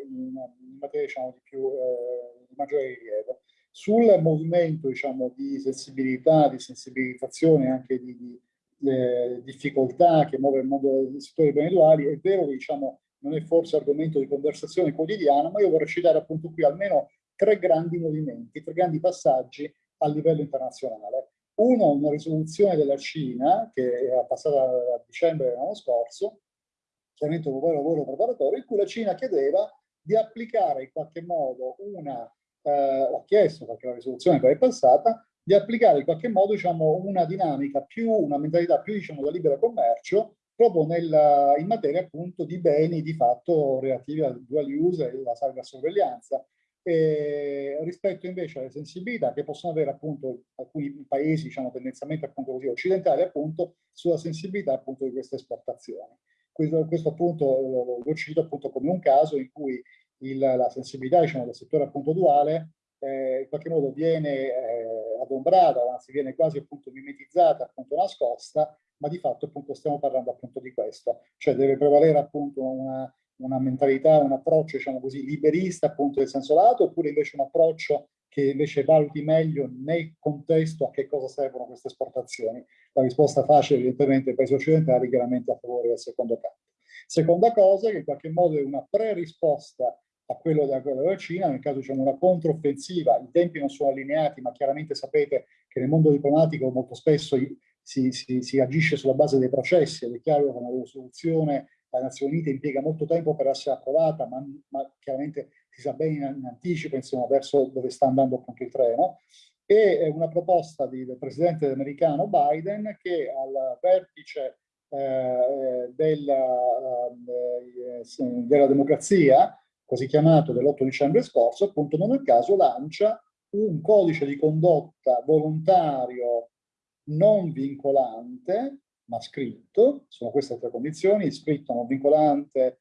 in, in, materia diciamo, di, più, eh, di maggiore rilievo. Sul movimento diciamo, di sensibilità, di sensibilizzazione, anche di, di eh, difficoltà che muove il mondo del settore dei beni duali, è vero che diciamo, non è forse argomento di conversazione quotidiana, ma io vorrei citare appunto qui almeno tre grandi movimenti, tre grandi passaggi a livello internazionale. Uno, una risoluzione della Cina, che è passata a dicembre dell'anno scorso, chiaramente un lavoro preparatorio, in cui la Cina chiedeva di applicare in qualche modo una, eh, ho chiesto perché la risoluzione poi è passata, di applicare in qualche modo diciamo, una dinamica più, una mentalità più diciamo, da libero commercio proprio nel, in materia appunto di beni di fatto relativi al dual use e alla cybersorveglianza. E rispetto invece alle sensibilità che possono avere appunto alcuni paesi, diciamo tendenzialmente appunto così occidentali, appunto sulla sensibilità appunto di queste esportazioni. Questo, questo appunto lo cito appunto come un caso in cui il, la sensibilità diciamo, del settore appunto duale eh, in qualche modo viene eh, adombrata, anzi viene quasi appunto mimetizzata, appunto nascosta ma di fatto appunto stiamo parlando appunto di questo, cioè deve prevalere appunto una, una mentalità, un approccio diciamo così liberista appunto nel senso lato oppure invece un approccio che invece valuti meglio nel contesto a che cosa servono queste esportazioni. La risposta facile evidentemente ai paesi occidentali chiaramente a favore del secondo campo. Seconda cosa che in qualche modo è una pre-risposta a quello della, della Cina, nel caso diciamo una controffensiva, i tempi non sono allineati, ma chiaramente sapete che nel mondo diplomatico molto spesso si, si, si agisce sulla base dei processi, ed è chiaro che una risoluzione alle Nazioni Unite impiega molto tempo per essere approvata, ma, ma chiaramente si sa bene in, anticipo insomma, verso dove sta andando appunto il treno, e una proposta di, del presidente americano Biden che al vertice eh, della, eh, della democrazia così chiamato dell'8 dicembre scorso, appunto non a caso lancia un codice di condotta volontario non vincolante, ma scritto, sono queste tre condizioni, scritto non vincolante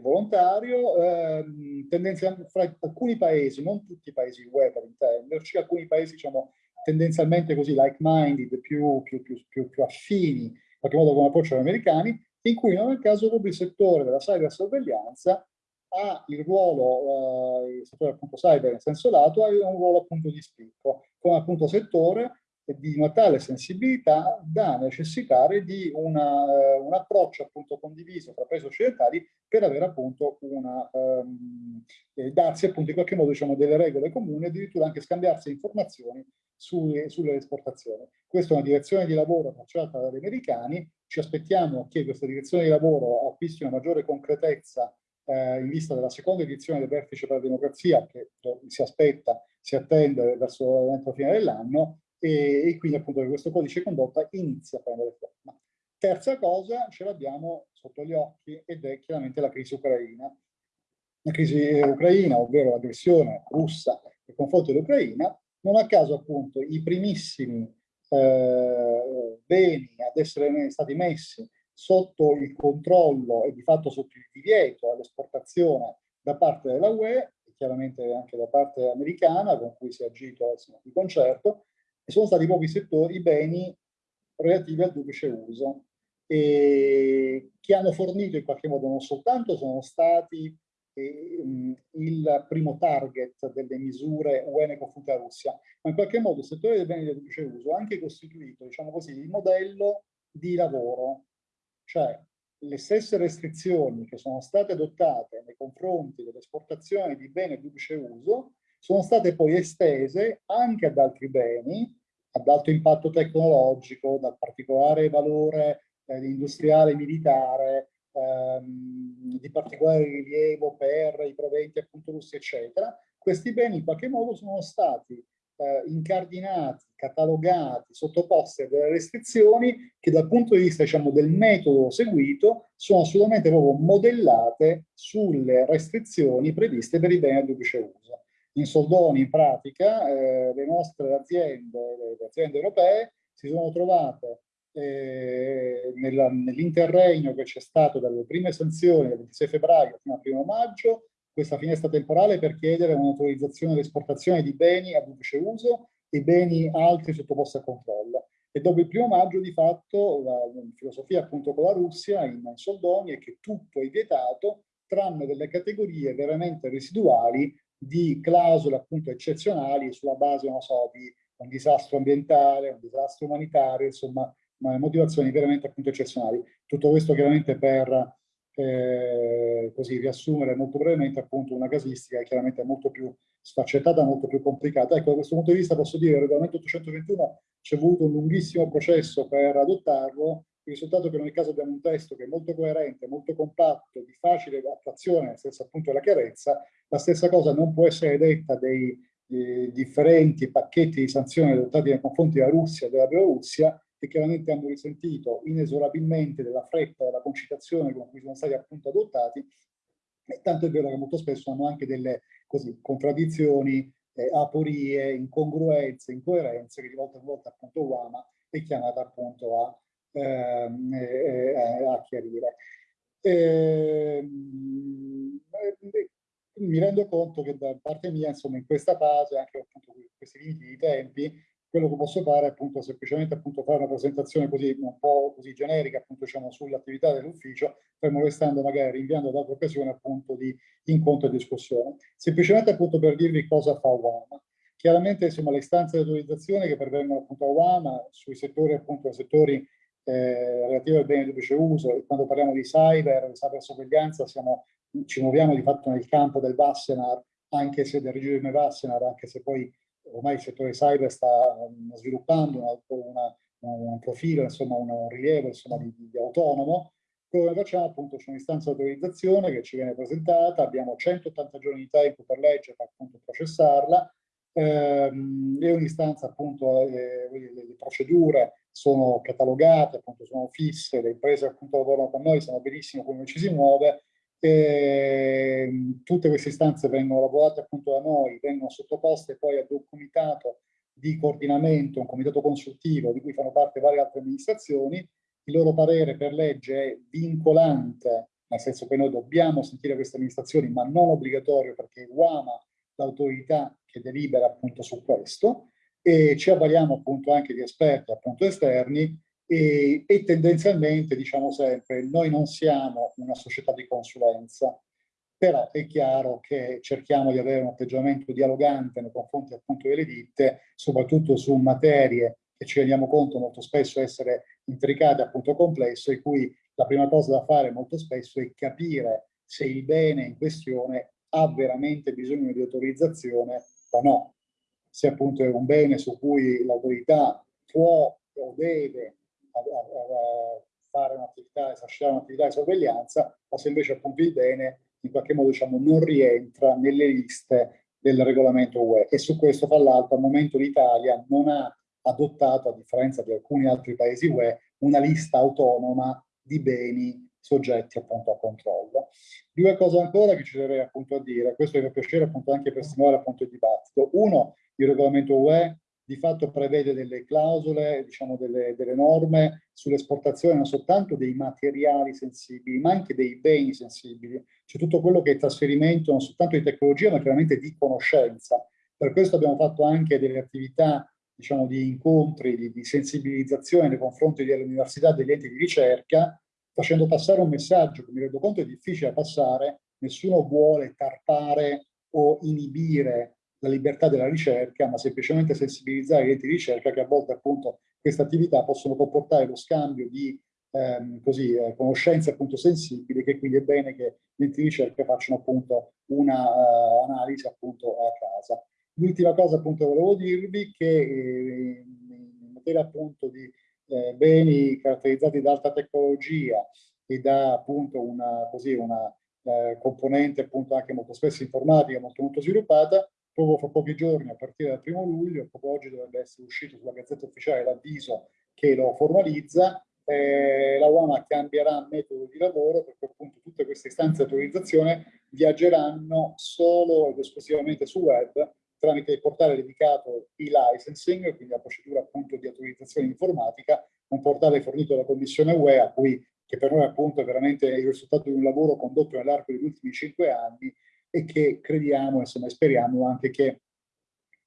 volontario, ehm, tendenzialmente fra alcuni paesi, non tutti i paesi UE per intenderci, alcuni paesi diciamo tendenzialmente così like-minded, più, più, più, più, affini, in qualche modo come approccio agli americani, in cui non il caso proprio il settore della cybersorveglianza ha il ruolo, eh, il settore appunto cyber in senso lato, ha un ruolo appunto di spicco, come appunto settore di una tale sensibilità da necessitare di una, eh, un approccio appunto condiviso tra paesi occidentali per avere appunto una, ehm, eh, darsi appunto in qualche modo diciamo delle regole comuni, addirittura anche scambiarsi informazioni sulle, sulle esportazioni. Questa è una direzione di lavoro tracciata dagli americani, ci aspettiamo che questa direzione di lavoro acquisti una maggiore concretezza eh, in vista della seconda edizione del Vertice per la Democrazia, che si aspetta, si attende verso la fine dell'anno, e, e, quindi appunto questo codice di condotta inizia a prendere forma. Terza cosa, ce l'abbiamo sotto gli occhi ed è chiaramente la crisi ucraina. La crisi ucraina, ovvero l'aggressione russa nei confronti dell'Ucraina, non a caso appunto i primissimi eh, beni ad essere stati messi sotto il controllo e di fatto sotto il divieto all'esportazione da parte della UE e chiaramente anche da parte americana con cui si è agito insomma, di concerto e sono stati proprio i settori, i beni relativi al duplice uso che hanno fornito in qualche modo non soltanto sono stati eh, il primo target delle misure UE nei confronti Russia, ma in qualche modo il settore dei beni del duplice uso ha anche costituito, diciamo così, il modello di lavoro. Cioè le stesse restrizioni che sono state adottate nei confronti dell'esportazione di beni a duplice uso sono state poi estese anche ad altri beni ad alto impatto tecnologico, dal particolare valore eh, industriale militare, ehm, di particolare rilievo per i proventi appunto russi, eccetera. Questi beni in qualche modo sono stati eh, incardinati, catalogati, sottoposti a delle restrizioni che dal punto di vista diciamo, del metodo seguito sono assolutamente proprio modellate sulle restrizioni previste per i beni a duplice uso. In soldoni, in pratica, eh, le nostre aziende, le aziende europee, si sono trovate eh, nell'interregno che c'è stato dalle prime sanzioni del 26 febbraio fino al 1 maggio questa finestra temporale per chiedere un'autorizzazione all'esportazione di beni a duplice uso e beni altri sottoposti a controllo. E dopo il primo maggio, di fatto, la, filosofia appunto con la Russia in, in soldoni è che tutto è vietato, tranne delle categorie veramente residuali di clausole appunto eccezionali sulla base, non so, di un disastro ambientale, un disastro umanitario, insomma, motivazioni veramente appunto eccezionali. Tutto questo chiaramente per eh, così riassumere molto brevemente appunto una casistica che chiaramente è molto più sfaccettata, molto più complicata. Ecco, da questo punto di vista posso dire che il regolamento 821 ci è voluto un lunghissimo processo per adottarlo, il risultato è che in ogni caso abbiamo un testo che è molto coerente, molto compatto, di facile attuazione, nel senso appunto della chiarezza, la stessa cosa non può essere detta dei eh, differenti pacchetti di sanzioni adottati nei confronti della Russia e della Bielorussia, che chiaramente hanno risentito inesorabilmente della fretta della concitazione con cui sono stati appunto adottati, e tanto è vero che molto spesso hanno anche delle così, contraddizioni, eh, aporie, incongruenze, incoerenze che di volta in volta appunto Uama è chiamata appunto a, a chiarire. Ehm, eh, mi rendo conto che da parte mia, insomma, in questa fase, anche appunto questi limiti di tempi, quello che posso fare è appunto semplicemente appunto fare una presentazione così un po' così generica appunto diciamo sull'attività dell'ufficio, fermo restando magari rinviando ad altre occasioni appunto di incontro e discussione. Semplicemente appunto per dirvi cosa fa UAMA. Chiaramente insomma le istanze di autorizzazione che pervengono appunto a UAMA sui settori appunto settori eh, al bene duplice uso e quando parliamo di cyber, di cyber sorveglianza siamo, ci muoviamo di fatto nel campo del Vassenar, anche se del regime Vassenar, anche se poi ormai il settore cyber sta um, sviluppando una, una, un profilo, insomma un, un rilievo insomma, di, di, autonomo, quello che facciamo? Appunto c'è un'istanza di autorizzazione che ci viene presentata, abbiamo 180 giorni di tempo per leggere, per appunto processarla, ehm, e un'istanza appunto, eh, le, procedure sono catalogate, appunto sono fisse, le imprese appunto lavorano con noi, sanno benissimo come ci si muove, e, ehm, tutte queste istanze vengono lavorate appunto da noi, vengono sottoposte poi ad un comitato di coordinamento, un comitato consultivo di cui fanno parte varie altre amministrazioni, il loro parere per legge è vincolante, nel senso che noi dobbiamo sentire queste amministrazioni, ma non obbligatorio perché UAMA l'autorità che delibera appunto su questo, e ci avvaliamo appunto anche di esperti appunto esterni e, e, tendenzialmente diciamo sempre noi non siamo una società di consulenza, però è chiaro che cerchiamo di avere un atteggiamento dialogante nei confronti appunto delle ditte, soprattutto su materie che ci rendiamo conto molto spesso essere intricate, appunto complesse, e cui la prima cosa da fare molto spesso è capire se il bene in questione ha veramente bisogno di autorizzazione o no. Se appunto è un bene su cui l'autorità può o deve fare un'attività, esercitare un'attività di sorveglianza, o se invece appunto il bene in qualche modo diciamo, non rientra nelle liste del regolamento UE. E su questo, fra l'altro, al momento l'Italia non ha adottato, a differenza di alcuni altri paesi UE, una lista autonoma di beni soggetti appunto a controllo. Due cose ancora che ci terrei appunto a dire, questo mi fa piacere appunto anche per stimolare appunto il dibattito. Uno, il regolamento UE di fatto prevede delle clausole, diciamo delle, delle norme sull'esportazione non soltanto dei materiali sensibili, ma anche dei beni sensibili. C'è tutto quello che è trasferimento non soltanto di tecnologia, ma chiaramente di conoscenza. Per questo abbiamo fatto anche delle attività diciamo, di incontri, di, di sensibilizzazione nei confronti delle università degli enti di ricerca, facendo passare un messaggio che mi rendo conto è difficile passare, nessuno vuole tarpare o inibire la libertà della ricerca, ma semplicemente sensibilizzare gli enti di ricerca che a volte appunto queste attività possono comportare lo scambio di ehm, così, eh, conoscenze appunto sensibili, che quindi è bene che gli enti di ricerca facciano appunto una uh, analisi appunto a casa. L'ultima cosa appunto volevo dirvi che eh, in materia appunto di eh, beni caratterizzati da alta tecnologia e da appunto una, così, una eh, componente appunto anche molto spesso informatica molto molto sviluppata, proprio fra pochi giorni, a partire dal primo luglio, proprio oggi dovrebbe essere uscito sulla Gazzetta Ufficiale l'avviso che lo formalizza, eh, la UAMA cambierà metodo di lavoro perché appunto tutte queste istanze di autorizzazione viaggeranno solo ed esclusivamente su web tramite il portale dedicato e-licensing, quindi la procedura appunto di autorizzazione informatica, un portale fornito dalla Commissione UE a cui che per noi appunto è veramente il risultato di un lavoro condotto nell'arco degli ultimi cinque anni e che crediamo, insomma, speriamo anche che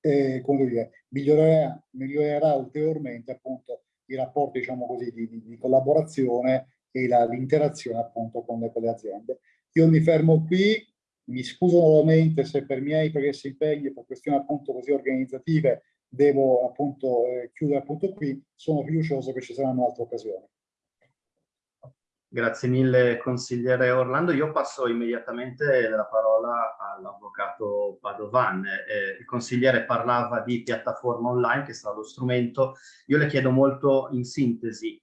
eh, dire, migliorerà, migliorerà ulteriormente appunto i rapporti, diciamo così, di, di, di collaborazione e l'interazione appunto con le, con le aziende. Io mi fermo qui, mi scuso nuovamente se per miei pregressi impegni per questioni appunto così organizzative devo appunto eh, chiudere appunto qui, sono fiducioso che ci saranno altre occasioni. Grazie mille consigliere Orlando. Io passo immediatamente la parola all'avvocato Padovan. Eh, il consigliere parlava di piattaforma online che sarà lo strumento. Io le chiedo molto in sintesi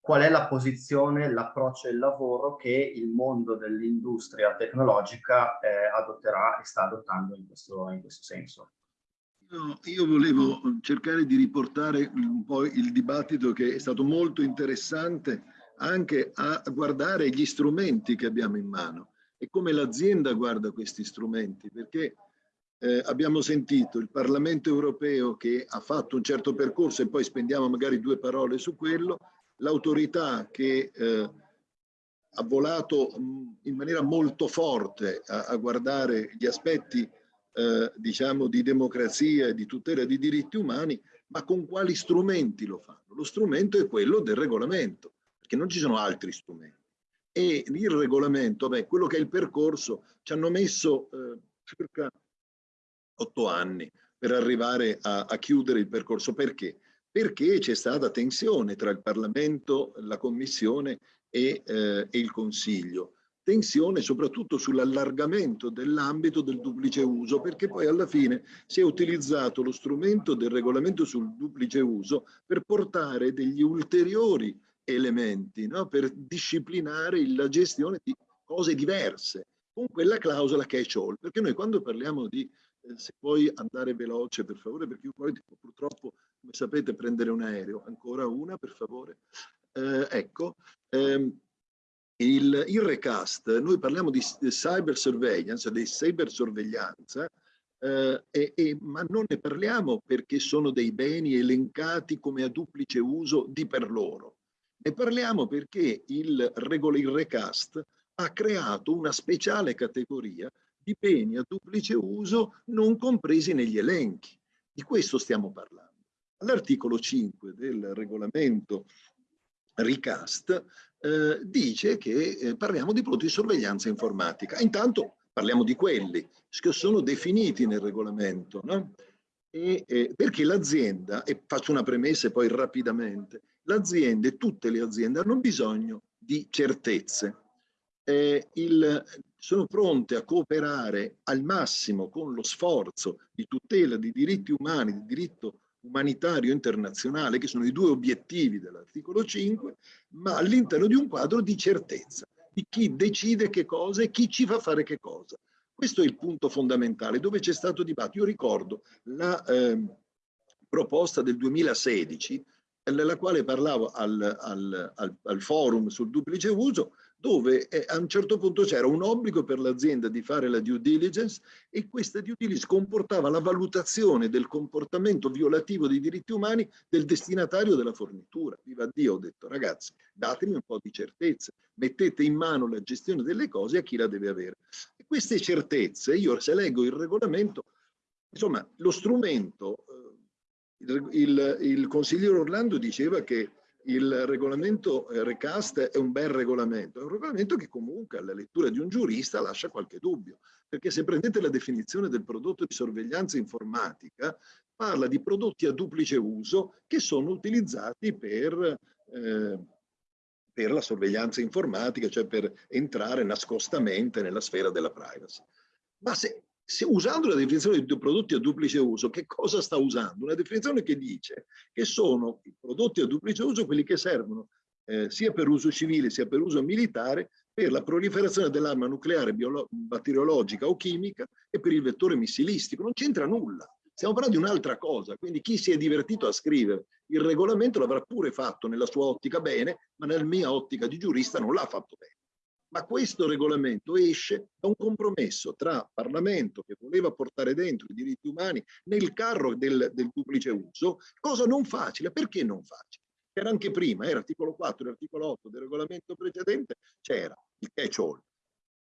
qual è la posizione, l'approccio e il lavoro che il mondo dell'industria tecnologica eh, adotterà e sta adottando in questo, in questo senso. Io, io volevo cercare di riportare un po' il dibattito che è stato molto interessante anche a guardare gli strumenti che abbiamo in mano e come l'azienda guarda questi strumenti, perché eh, abbiamo sentito il Parlamento europeo che ha fatto un certo percorso e poi spendiamo magari due parole su quello, l'autorità che eh, ha volato in maniera molto forte a, a guardare gli aspetti eh, diciamo di democrazia e di tutela di diritti umani ma con quali strumenti lo fanno? Lo strumento è quello del regolamento, perché non ci sono altri strumenti. E il regolamento, beh, quello che è il percorso, ci hanno messo eh, circa otto anni per arrivare a, a chiudere il percorso. Perché? Perché c'è stata tensione tra il Parlamento, la Commissione e, eh, e il Consiglio tensione soprattutto sull'allargamento dell'ambito del duplice uso, perché poi alla fine si è utilizzato lo strumento del regolamento sul duplice uso per portare degli ulteriori elementi, no? per disciplinare la gestione di cose diverse, con quella clausola catch all, perché noi quando parliamo di, eh, se puoi andare veloce per favore, perché io poi purtroppo, come sapete, prendere un aereo, ancora una per favore, eh, ecco, ehm, il, il, recast, noi parliamo di cyber surveillance, di cybersorveglianza, eh, e, e, ma non ne parliamo perché sono dei beni elencati come a duplice uso di per loro. Ne parliamo perché il, il recast ha creato una speciale categoria di beni a duplice uso non compresi negli elenchi. Di questo stiamo parlando. All'articolo 5 del regolamento recast eh, dice che eh, parliamo di prodotti di sorveglianza informatica. Intanto parliamo di quelli che sono definiti nel regolamento, no? E, eh, perché l'azienda, e faccio una premessa e poi rapidamente, l'azienda e tutte le aziende hanno bisogno di certezze. Eh, il, sono pronte a cooperare al massimo con lo sforzo di tutela di diritti umani, di diritto umanitario internazionale, che sono i due obiettivi dell'articolo 5, ma all'interno di un quadro di certezza, di chi decide che cosa e chi ci fa fare che cosa. Questo è il punto fondamentale, dove c'è stato dibattito. Io ricordo la eh, proposta del 2016, nella quale parlavo al, al, al, al forum sul duplice uso, dove eh, a un certo punto c'era un obbligo per l'azienda di fare la due diligence e questa due diligence comportava la valutazione del comportamento violativo dei diritti umani del destinatario della fornitura. Viva Dio, ho detto ragazzi, datemi un po' di certezze, mettete in mano la gestione delle cose a chi la deve avere. E queste certezze, io se leggo il regolamento, insomma, lo strumento, il, il, il consigliere Orlando diceva che il regolamento eh, recast è un bel regolamento, è un regolamento che comunque alla lettura di un giurista lascia qualche dubbio, perché se prendete la definizione del prodotto di sorveglianza informatica, parla di prodotti a duplice uso che sono utilizzati per, eh, per la sorveglianza informatica, cioè per entrare nascostamente nella sfera della privacy. Ma se se usando la definizione di prodotti a duplice uso, che cosa sta usando? Una definizione che dice che sono i prodotti a duplice uso quelli che servono eh, sia per uso civile sia per uso militare per la proliferazione dell'arma nucleare, batteriologica o chimica e per il vettore missilistico. Non c'entra nulla. Stiamo parlando di un'altra cosa, quindi chi si è divertito a scrivere il regolamento l'avrà pure fatto nella sua ottica bene, ma nella mia ottica di giurista non l'ha fatto bene. Ma questo regolamento esce da un compromesso tra Parlamento che voleva portare dentro i diritti umani nel carro del, del duplice uso, cosa non facile. Perché non facile? Era anche prima, era articolo 4 e articolo 8 del regolamento precedente, c'era il catch all.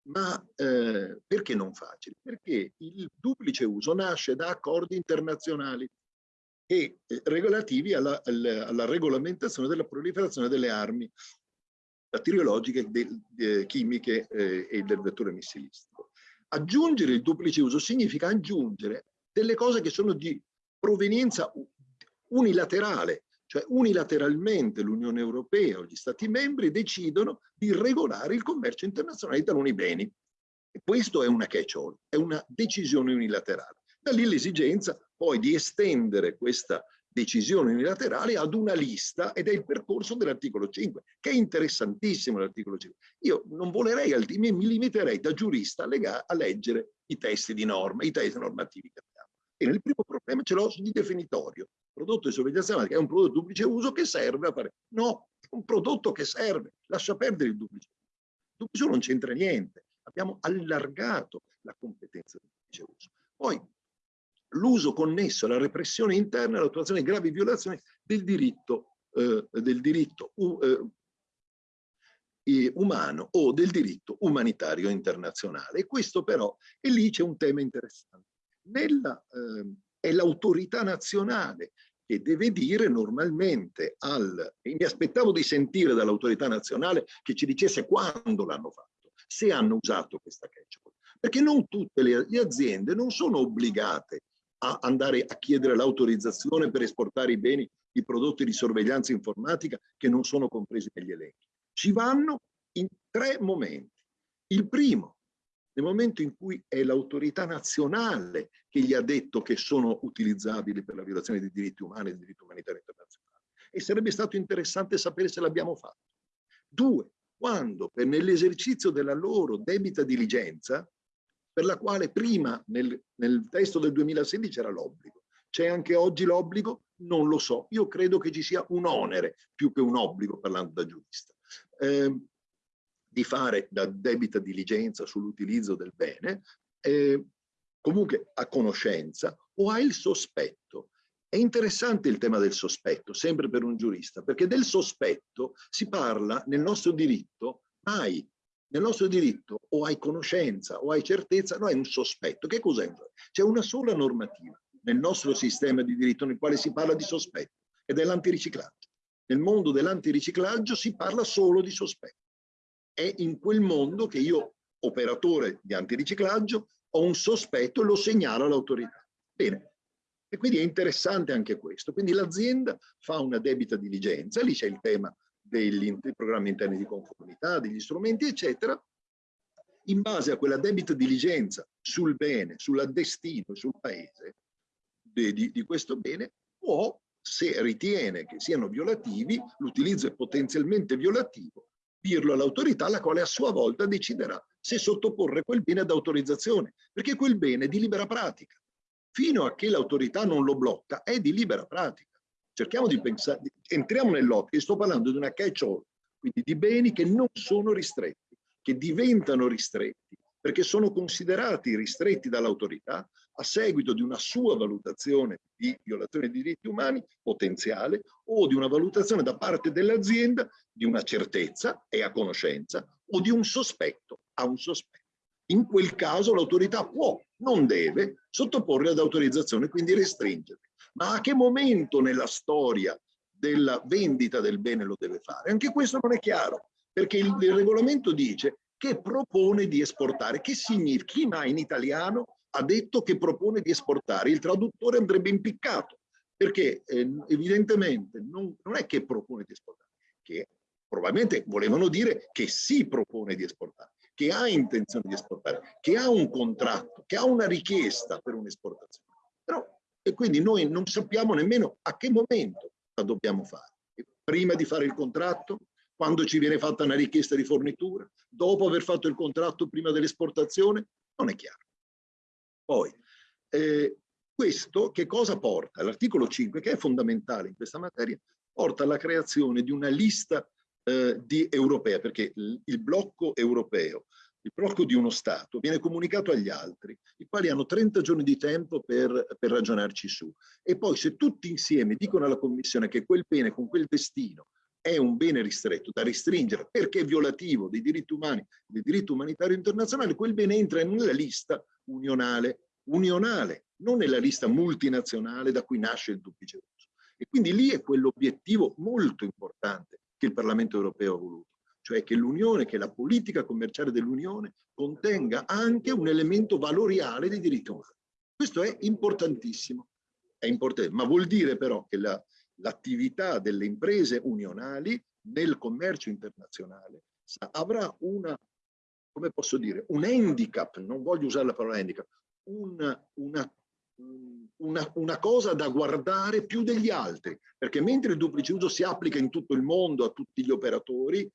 Ma eh, perché non facile? Perché il duplice uso nasce da accordi internazionali e eh, relativi alla, alla, alla, regolamentazione della proliferazione delle armi batteriologiche, de, de, chimiche eh, e del vettore missilistico. Aggiungere il duplice uso significa aggiungere delle cose che sono di provenienza unilaterale, cioè unilateralmente l'Unione Europea o gli Stati membri decidono di regolare il commercio internazionale di taluni beni. E questo è una catch-all, è una decisione unilaterale. Da lì l'esigenza poi di estendere questa decisioni unilaterali ad una lista ed è il percorso dell'articolo 5, che è interessantissimo l'articolo 5. Io non volerei, mi limiterei da giurista a, a leggere i testi di norma, i testi normativi che abbiamo. E nel primo problema ce l'ho di definitorio. Prodotto di sorveglianza che è un prodotto di duplice uso che serve a fare. No, è un prodotto che serve, lascia perdere il duplice uso. Il duplice uso non c'entra niente. Abbiamo allargato la competenza del duplice uso. Poi l'uso connesso alla repressione interna e all'attuazione di gravi violazioni del diritto, eh, del diritto uh, eh, umano o del diritto umanitario internazionale. E questo però, e lì c'è un tema interessante. Nella, eh, è l'autorità nazionale che deve dire normalmente al... mi aspettavo di sentire dall'autorità nazionale che ci dicesse quando l'hanno fatto, se hanno usato questa catchable. Perché non tutte le aziende non sono obbligate a andare a chiedere l'autorizzazione per esportare i beni, i prodotti di sorveglianza informatica che non sono compresi negli elenchi. Ci vanno in tre momenti. Il primo, nel momento in cui è l'autorità nazionale che gli ha detto che sono utilizzabili per la violazione dei diritti umani e del diritto umanitario internazionale. E sarebbe stato interessante sapere se l'abbiamo fatto. Due, quando nell'esercizio della loro debita diligenza, per la quale prima nel, nel testo del 2016 era l'obbligo, c'è anche oggi l'obbligo? Non lo so. Io credo che ci sia un onere più che un obbligo, parlando da giurista. Eh, di fare da debita diligenza sull'utilizzo del bene, eh, comunque a conoscenza o ha il sospetto. È interessante il tema del sospetto, sempre per un giurista, perché del sospetto si parla nel nostro diritto mai. Nel nostro diritto o hai conoscenza o hai certezza, no, è un sospetto. Che cos'è? C'è una sola normativa nel nostro sistema di diritto nel quale si parla di sospetto ed è l'antiriciclaggio. Nel mondo dell'antiriciclaggio si parla solo di sospetto è in quel mondo che io, operatore di antiriciclaggio, ho un sospetto e lo segnalo all'autorità. Bene, e quindi è interessante anche questo. Quindi l'azienda fa una debita diligenza, lì c'è il tema dei programmi interni di conformità, degli strumenti, eccetera. In base a quella debita diligenza sul bene, sul destino, sul paese di, di, di questo bene, può, se ritiene che siano violativi, l'utilizzo è potenzialmente violativo, dirlo all'autorità, la quale a sua volta deciderà se sottoporre quel bene ad autorizzazione, perché quel bene è di libera pratica. Fino a che l'autorità non lo blocca, è di libera pratica. Cerchiamo di pensare, entriamo nell'ottica, sto parlando di una catch-all, quindi di beni che non sono ristretti, che diventano ristretti, perché sono considerati ristretti dall'autorità a seguito di una sua valutazione di violazione dei diritti umani potenziale o di una valutazione da parte dell'azienda di una certezza e a conoscenza o di un sospetto a un sospetto. In quel caso l'autorità può, non deve, sottoporre ad autorizzazione, quindi restringere. Ma a che momento nella storia della vendita del bene lo deve fare? Anche questo non è chiaro, perché il, il regolamento dice che propone di esportare. Che significa? Chi mai in italiano ha detto che propone di esportare? Il traduttore andrebbe impiccato, perché eh, evidentemente non, non è che propone di esportare, che probabilmente volevano dire che si propone di esportare, che ha intenzione di esportare, che ha un contratto, che ha una richiesta per un'esportazione. Però, e quindi noi non sappiamo nemmeno a che momento la dobbiamo fare. Prima di fare il contratto, quando ci viene fatta una richiesta di fornitura, dopo aver fatto il contratto prima dell'esportazione, non è chiaro. Poi, eh, questo che cosa porta? L'articolo 5, che è fondamentale in questa materia, porta alla creazione di una lista eh, di europea, perché il blocco europeo, il blocco di uno Stato, viene comunicato agli altri, i quali hanno 30 giorni di tempo per, per ragionarci su. E poi se tutti insieme dicono alla Commissione che quel bene con quel destino è un bene ristretto da restringere perché è violativo dei diritti umani, del diritto umanitario internazionale, quel bene entra nella lista unionale, unionale, non nella lista multinazionale da cui nasce il duplice uso. E quindi lì è quell'obiettivo molto importante che il Parlamento europeo ha voluto, cioè che l'Unione, che la politica commerciale dell'Unione contenga anche un elemento valoriale dei diritti umani. Questo è importantissimo, è importante, ma vuol dire però che l'attività la, delle imprese unionali nel commercio internazionale avrà una, come posso dire, un handicap, non voglio usare la parola handicap, una, una una, una, cosa da guardare più degli altri, perché mentre il duplice uso si applica in tutto il mondo a tutti gli operatori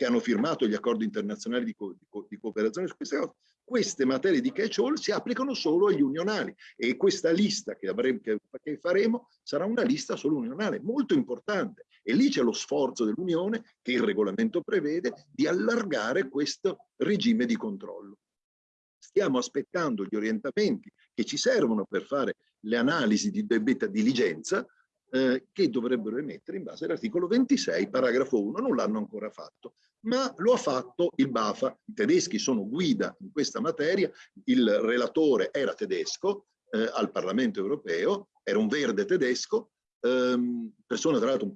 che hanno firmato gli accordi internazionali di, co, di, co, di cooperazione su queste cose, queste materie di catch-all si applicano solo agli unionali e questa lista che, avremo, che, che faremo sarà una lista solo unionale, molto importante. E lì c'è lo sforzo dell'Unione, che il regolamento prevede, di allargare questo regime di controllo stiamo aspettando gli orientamenti che ci servono per fare le analisi di debita diligenza eh, che dovrebbero emettere in base all'articolo 26, paragrafo 1. Non l'hanno ancora fatto, ma lo ha fatto il BAFA. I tedeschi sono guida in questa materia, il relatore era tedesco eh, al Parlamento europeo, era un verde tedesco, ehm, persona tra l'altro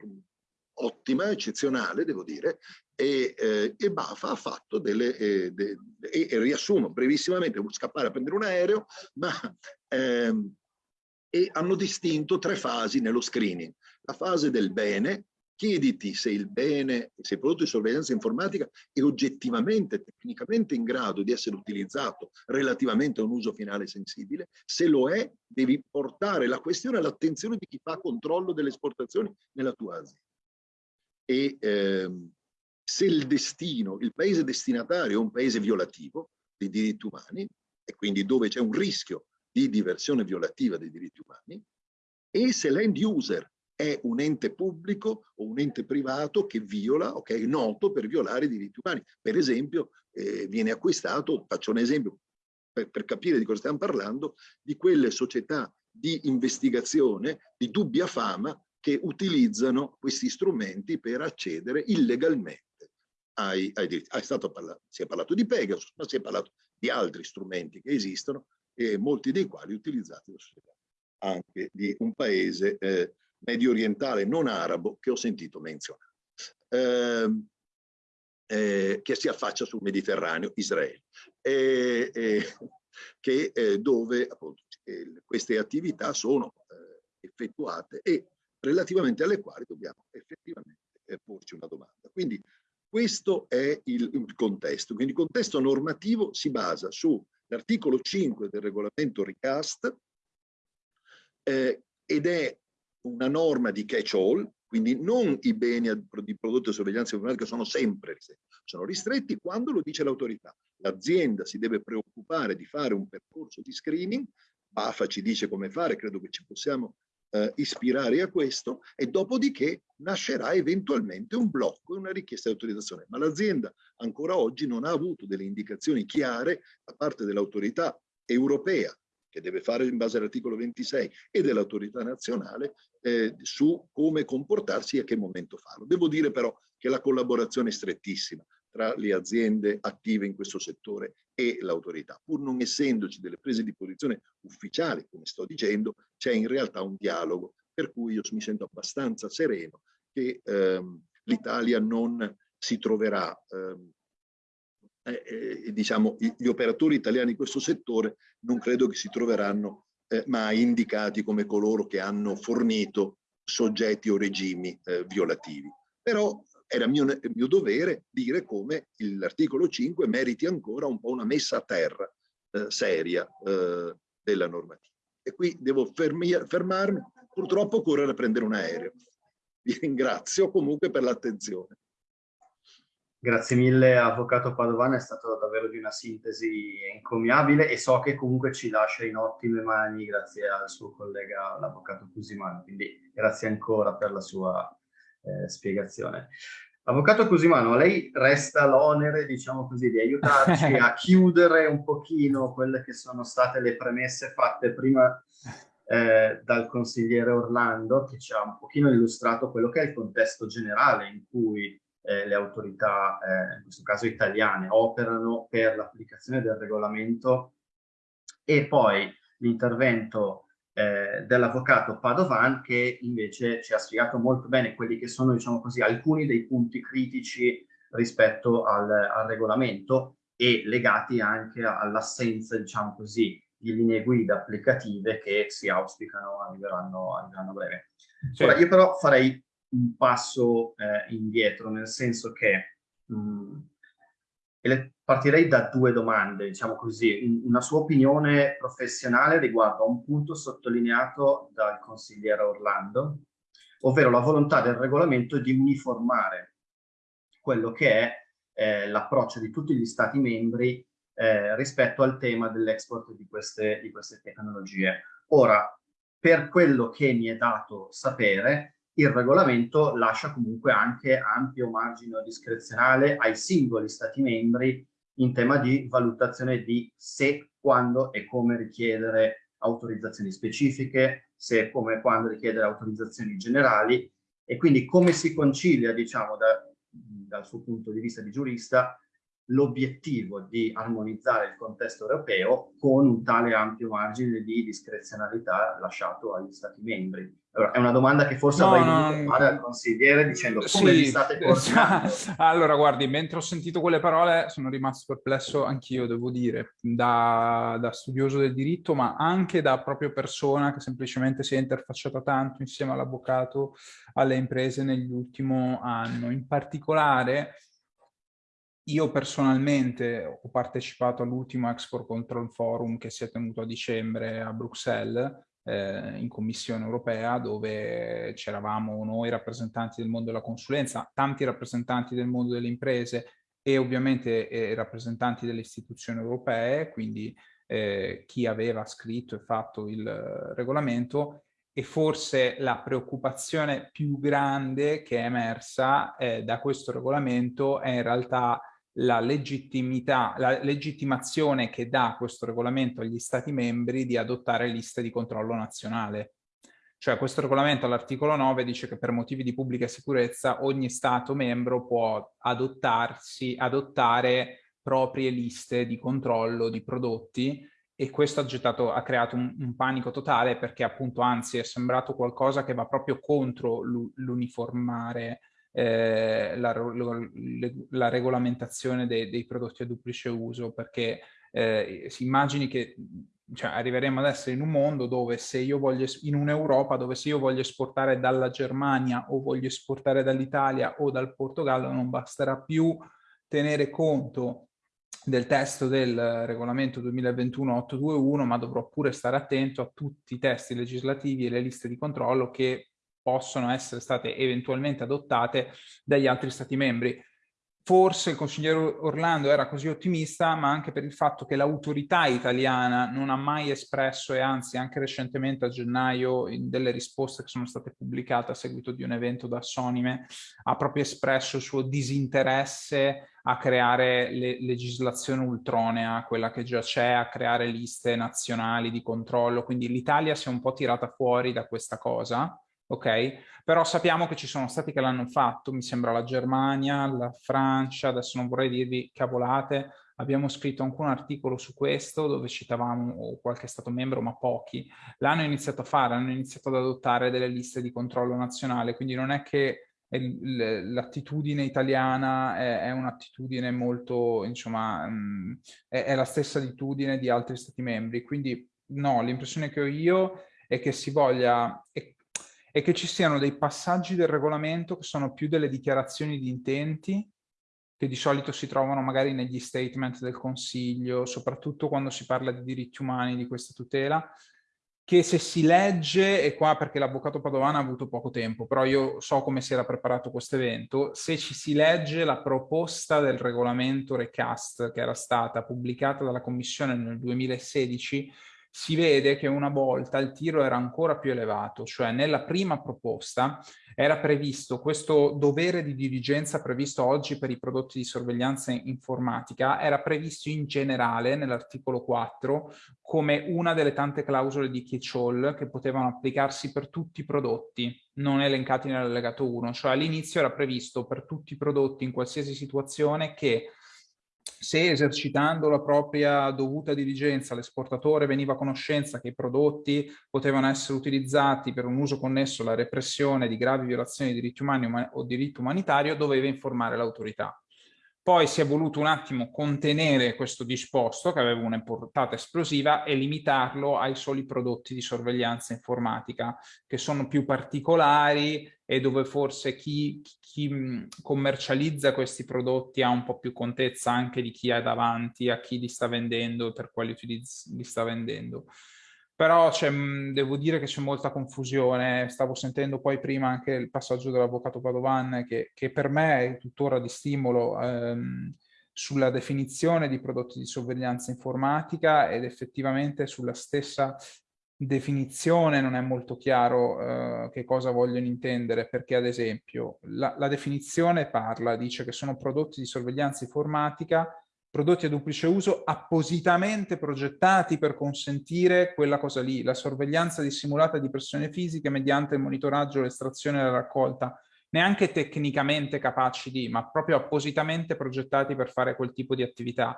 ottima, eccezionale, devo dire, e, eh, e Bafa ha fatto delle, eh, de, e, e, riassumo brevissimamente, devo scappare a prendere un aereo, ma ehm, e hanno distinto tre fasi nello screening. La fase del bene, chiediti se il bene, se il prodotto di sorveglianza informatica è oggettivamente, tecnicamente in grado di essere utilizzato relativamente a un uso finale sensibile, se lo è devi portare la questione all'attenzione di chi fa controllo delle esportazioni nella tua azienda. E ehm, se il destino, il paese destinatario è un paese violativo dei diritti umani e quindi dove c'è un rischio di diversione violativa dei diritti umani e se l'end user è un ente pubblico o un ente privato che viola o che è noto per violare i diritti umani. Per esempio, eh, viene acquistato, faccio un esempio per, per capire di cosa stiamo parlando, di quelle società di investigazione di dubbia fama che utilizzano questi strumenti per accedere illegalmente ai, ai diritti. Ah, parlato, si è parlato di Pegasus, ma si è parlato di altri strumenti che esistono e molti dei quali utilizzati da società anche di un paese eh, medio orientale non arabo che ho sentito menzionare, eh, eh, che si affaccia sul Mediterraneo, Israele, che, eh, dove appunto, queste attività sono eh, effettuate e relativamente alle quali dobbiamo effettivamente eh, porci una domanda. Quindi questo è il, il contesto. Quindi il contesto normativo si basa sull'articolo 5 del regolamento RICAST eh, ed è una norma di catch-all, quindi non i beni di prodotti di sorveglianza informatica sono sempre ristretti, sono ristretti quando lo dice l'autorità. L'azienda si deve preoccupare di fare un percorso di screening, BAFA ci dice come fare, credo che ci possiamo eh, ispirare a questo e dopodiché nascerà eventualmente un blocco e una richiesta di autorizzazione. Ma l'azienda ancora oggi non ha avuto delle indicazioni chiare da parte dell'autorità europea che deve fare in base all'articolo 26 e dell'autorità nazionale eh, su come comportarsi e a che momento farlo. Devo dire però che la collaborazione è strettissima tra le aziende attive in questo settore e l'autorità. Pur non essendoci delle prese di posizione ufficiali, come sto dicendo, c'è in realtà un dialogo, per cui io mi sento abbastanza sereno che ehm, l'Italia non si troverà ehm, eh, eh, diciamo, gli operatori italiani in questo settore non credo che si troveranno eh, mai indicati come coloro che hanno fornito soggetti o regimi eh, violativi. Però era mio, mio dovere dire come l'articolo 5 meriti ancora un po' una messa a terra eh, seria eh, della normativa. E qui devo fermi, fermarmi, purtroppo a prendere un aereo. Vi ringrazio comunque per l'attenzione. Grazie mille Avvocato Padovano, è stato davvero di una sintesi encomiabile e so che comunque ci lascia in ottime mani grazie al suo collega l'Avvocato Cusimano, quindi grazie ancora per la sua eh, spiegazione. Avvocato Cusimano, a lei resta l'onere, diciamo così, di aiutarci a chiudere un pochino quelle che sono state le premesse fatte prima eh, dal consigliere Orlando, che ci ha un pochino illustrato quello che è il contesto generale in cui eh, le autorità, eh, in questo caso italiane, operano per l'applicazione del regolamento e poi l'intervento eh, dell'avvocato Padovan che invece ci ha spiegato molto bene quelli che sono, diciamo così, alcuni dei punti critici rispetto al, al regolamento e legati anche all'assenza, diciamo così, di linee guida applicative che si auspicano arriveranno, arriveranno a breve. Certo. Ora, io però farei un passo eh, indietro, nel senso che mh, mm, partirei da due domande, diciamo così, una sua opinione professionale riguardo a un punto sottolineato dal consigliere Orlando, ovvero la volontà del regolamento di uniformare quello che è eh, l'approccio di tutti gli stati membri eh, rispetto al tema dell'export di di queste tecnologie. Ora, per quello che mi è dato sapere, il regolamento lascia comunque anche ampio margine discrezionale ai singoli stati membri in tema di valutazione di se, quando e come richiedere autorizzazioni specifiche, se, come e quando richiedere autorizzazioni generali. E quindi come si concilia, diciamo, da, dal suo punto di vista di giurista, l'obiettivo di armonizzare il contesto europeo con un tale ampio margine di discrezionalità lasciato agli Stati membri. Allora, è una domanda che forse no, avrei dovuto fare al consigliere dicendo come sì, vi state coordinando. allora, guardi, mentre ho sentito quelle parole sono rimasto perplesso anch'io, devo dire, da, da, studioso del diritto, ma anche da proprio persona che semplicemente si è interfacciata tanto insieme all'avvocato alle imprese nell'ultimo anno. In particolare, io personalmente ho partecipato all'ultimo Export Control Forum che si è tenuto a dicembre a Bruxelles, eh, in Commissione europea dove c'eravamo noi rappresentanti del mondo della consulenza, tanti rappresentanti del mondo delle imprese e ovviamente eh, rappresentanti delle istituzioni europee, quindi eh, chi aveva scritto e fatto il regolamento. E forse la preoccupazione più grande che è emersa eh, da questo regolamento è in realtà la legittimità, la legittimazione che dà questo regolamento agli Stati membri di adottare liste di controllo nazionale. Cioè questo regolamento all'articolo 9 dice che per motivi di pubblica sicurezza ogni Stato membro può adottarsi, adottare proprie liste di controllo di prodotti e questo ha, gettato, ha creato un, un, panico totale perché appunto anzi è sembrato qualcosa che va proprio contro l'uniformare eh, la, la, regolamentazione dei, dei, prodotti a duplice uso, perché eh, si immagini che cioè, arriveremo ad essere in un mondo dove se io voglio, in un'Europa dove se io voglio esportare dalla Germania o voglio esportare dall'Italia o dal Portogallo non basterà più tenere conto del testo del regolamento 2021-821, ma dovrò pure stare attento a tutti i testi legislativi e le liste di controllo che possono essere state eventualmente adottate dagli altri Stati membri. Forse il consigliere Orlando era così ottimista, ma anche per il fatto che l'autorità italiana non ha mai espresso, e anzi anche recentemente a gennaio, in delle risposte che sono state pubblicate a seguito di un evento da Sonime, ha proprio espresso il suo disinteresse a creare le legislazione ultronea, quella che già c'è, a creare liste nazionali di controllo. Quindi l'Italia si è un po' tirata fuori da questa cosa ok? Però sappiamo che ci sono stati che l'hanno fatto, mi sembra la Germania, la Francia, adesso non vorrei dirvi cavolate, abbiamo scritto anche un articolo su questo dove citavamo qualche stato membro, ma pochi, l'hanno iniziato a fare, hanno iniziato ad adottare delle liste di controllo nazionale, quindi non è che l'attitudine italiana è, un'attitudine molto, insomma, mh, è, è la stessa attitudine di altri stati membri, quindi no, l'impressione che ho io è che si voglia, è che ci siano dei passaggi del regolamento che sono più delle dichiarazioni di intenti che di solito si trovano magari negli statement del Consiglio, soprattutto quando si parla di diritti umani, di questa tutela, che se si legge, e qua perché l'avvocato Padovana ha avuto poco tempo, però io so come si era preparato questo evento, se ci si legge la proposta del regolamento recast che era stata pubblicata dalla Commissione nel 2016, si vede che una volta il tiro era ancora più elevato, cioè nella prima proposta era previsto questo dovere di diligenza previsto oggi per i prodotti di sorveglianza informatica, era previsto in generale nell'articolo 4 come una delle tante clausole di catch-all che potevano applicarsi per tutti i prodotti non elencati nell'allegato 1, cioè all'inizio era previsto per tutti i prodotti in qualsiasi situazione che se esercitando la propria dovuta diligenza l'esportatore veniva a conoscenza che i prodotti potevano essere utilizzati per un uso connesso alla repressione di gravi violazioni di diritti umani o diritto umanitario, doveva informare l'autorità. Poi si è voluto un attimo contenere questo disposto, che aveva una portata esplosiva, e limitarlo ai soli prodotti di sorveglianza informatica, che sono più particolari e dove forse chi, chi commercializza questi prodotti ha un po' più contezza anche di chi è davanti, a chi li sta vendendo e per quali utilizzi li sta vendendo però devo dire che c'è molta confusione, stavo sentendo poi prima anche il passaggio dell'avvocato Padovan che, che, per me è tuttora di stimolo ehm, sulla definizione di prodotti di sorveglianza informatica ed effettivamente sulla stessa definizione non è molto chiaro eh, che cosa vogliono intendere perché ad esempio la, la definizione parla, dice che sono prodotti di sorveglianza informatica prodotti a duplice uso appositamente progettati per consentire quella cosa lì, la sorveglianza dissimulata di persone fisiche mediante il monitoraggio, l'estrazione e la raccolta. Neanche tecnicamente capaci di, ma proprio appositamente progettati per fare quel tipo di attività.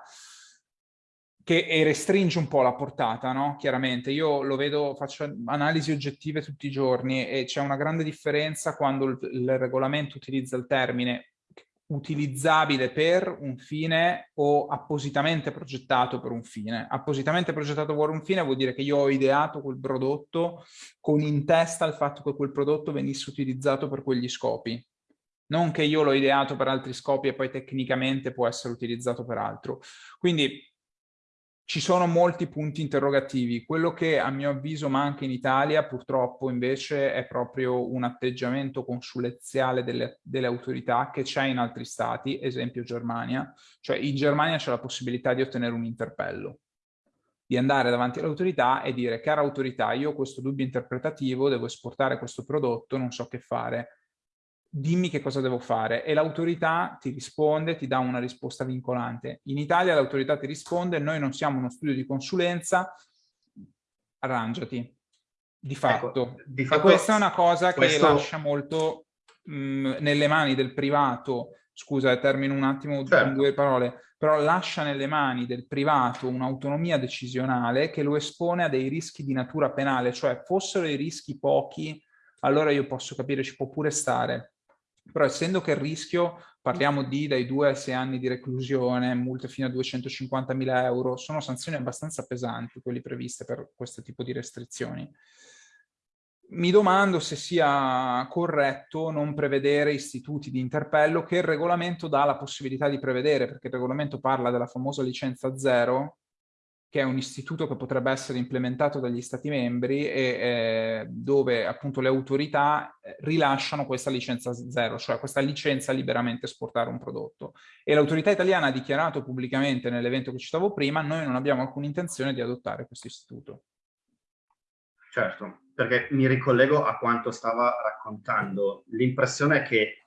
Che restringe un po' la portata, no? Chiaramente, io lo vedo, faccio analisi oggettive tutti i giorni e c'è una grande differenza quando il, il, regolamento utilizza il termine utilizzabile per un fine o appositamente progettato per un fine. Appositamente progettato per un fine vuol dire che io ho ideato quel prodotto con in testa il fatto che quel prodotto venisse utilizzato per quegli scopi. Non che io l'ho ideato per altri scopi e poi tecnicamente può essere utilizzato per altro. Quindi ci sono molti punti interrogativi. Quello che a mio avviso manca in Italia purtroppo invece è proprio un atteggiamento consulenziale delle, delle autorità che c'è in altri stati, esempio Germania. Cioè in Germania c'è la possibilità di ottenere un interpello, di andare davanti all'autorità e dire cara autorità io ho questo dubbio interpretativo, devo esportare questo prodotto, non so che fare dimmi che cosa devo fare e l'autorità ti risponde, ti dà una risposta vincolante. In Italia l'autorità ti risponde, noi non siamo uno studio di consulenza, arrangiati. Di ecco, fatto. Ecco, di fatto questa è una cosa questo... che lascia molto mh, nelle mani del privato, scusa, eh, termino un attimo certo. con due parole, però lascia nelle mani del privato un'autonomia decisionale che lo espone a dei rischi di natura penale, cioè fossero i rischi pochi, allora io posso capire, ci può pure stare, però essendo che il rischio, parliamo di dai 2 ai 6 anni di reclusione, multe fino a 250.000 euro, sono sanzioni abbastanza pesanti, quelle previste per questo tipo di restrizioni. Mi domando se sia corretto non prevedere istituti di interpello che il regolamento dà la possibilità di prevedere, perché il regolamento parla della famosa licenza zero, che è un istituto che potrebbe essere implementato dagli Stati membri e eh, dove appunto le autorità eh, rilasciano questa licenza zero, cioè questa licenza liberamente esportare un prodotto. E l'autorità italiana ha dichiarato pubblicamente nell'evento che citavo prima, noi non abbiamo alcuna intenzione di adottare questo istituto. Certo, perché mi ricollego a quanto stava raccontando. L'impressione è che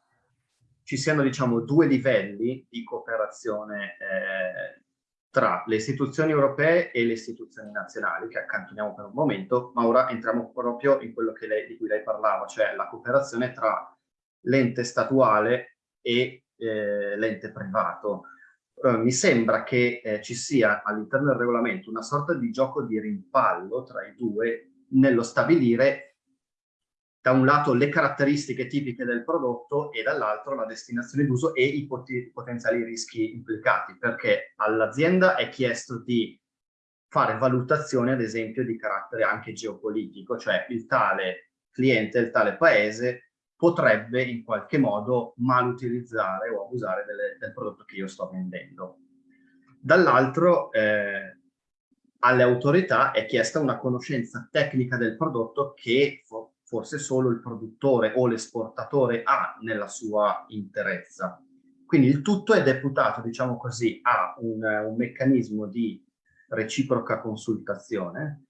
ci siano, diciamo, due livelli di cooperazione eh, tra le istituzioni europee e le istituzioni nazionali, che accantoniamo per un momento, ma ora entriamo proprio in quello lei, di cui lei parlava, cioè la cooperazione tra l'ente statuale e eh, l'ente privato. Uh, mi sembra che eh, ci sia all'interno del regolamento una sorta di gioco di rimpallo tra i due nello stabilire da un lato le caratteristiche tipiche del prodotto e dall'altro la destinazione d'uso e i pot potenziali rischi implicati, perché all'azienda è chiesto di fare valutazione, ad esempio, di carattere anche geopolitico, cioè il tale cliente, il tale paese potrebbe in qualche modo malutilizzare o abusare delle, del prodotto che io sto vendendo. Dall'altro, eh, alle autorità è chiesta una conoscenza tecnica del prodotto che forse solo il produttore o l'esportatore ha nella sua interezza. Quindi il tutto è deputato, diciamo così, a un, un meccanismo di reciproca consultazione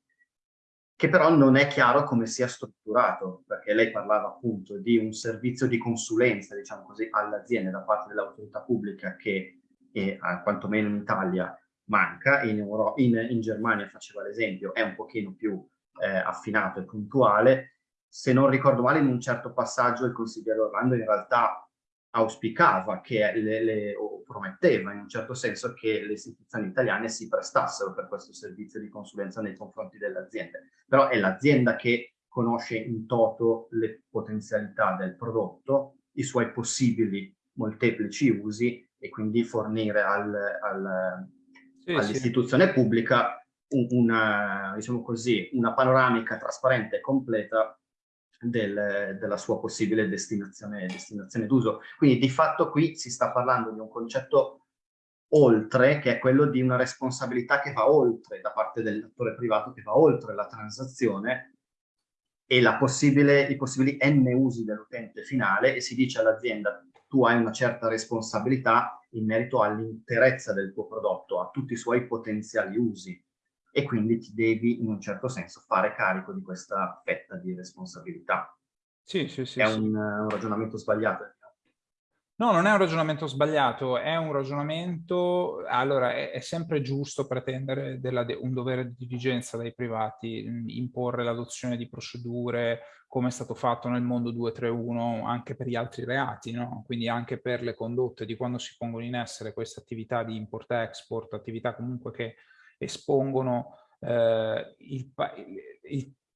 che però non è chiaro come sia strutturato, perché lei parlava appunto di un servizio di consulenza, diciamo così, all'azienda da parte dell'autorità pubblica che, eh, quantomeno in Italia, manca, in, Euro in, in Germania faceva l'esempio, è un pochino più eh, affinato e puntuale, se non ricordo male, in un certo passaggio il consigliere Orlando in realtà auspicava che le, le, o prometteva in un certo senso che le istituzioni italiane si prestassero per questo servizio di consulenza nei confronti delle aziende. Però è l'azienda che conosce in toto le potenzialità del prodotto, i suoi possibili molteplici usi e quindi fornire al, al, sì, all'istituzione sì. pubblica una, diciamo così, una panoramica trasparente e completa del, della sua possibile destinazione, destinazione d'uso. Quindi di fatto qui si sta parlando di un concetto oltre, che è quello di una responsabilità che va oltre da parte dell'attore privato, che va oltre la transazione e la possibile, i possibili n usi dell'utente finale e si dice all'azienda tu hai una certa responsabilità in merito all'interezza del tuo prodotto, a tutti i suoi potenziali usi e quindi ti devi in un certo senso fare carico di questa fetta di responsabilità. Sì, sì, sì. È sì. Un, un, ragionamento sbagliato. No, non è un ragionamento sbagliato, è un ragionamento, allora è, è sempre giusto pretendere de un dovere di diligenza dai privati, imporre l'adozione di procedure come è stato fatto nel mondo 231 anche per gli altri reati, no? quindi anche per le condotte di quando si pongono in essere queste attività di import-export, attività comunque che espongono eh,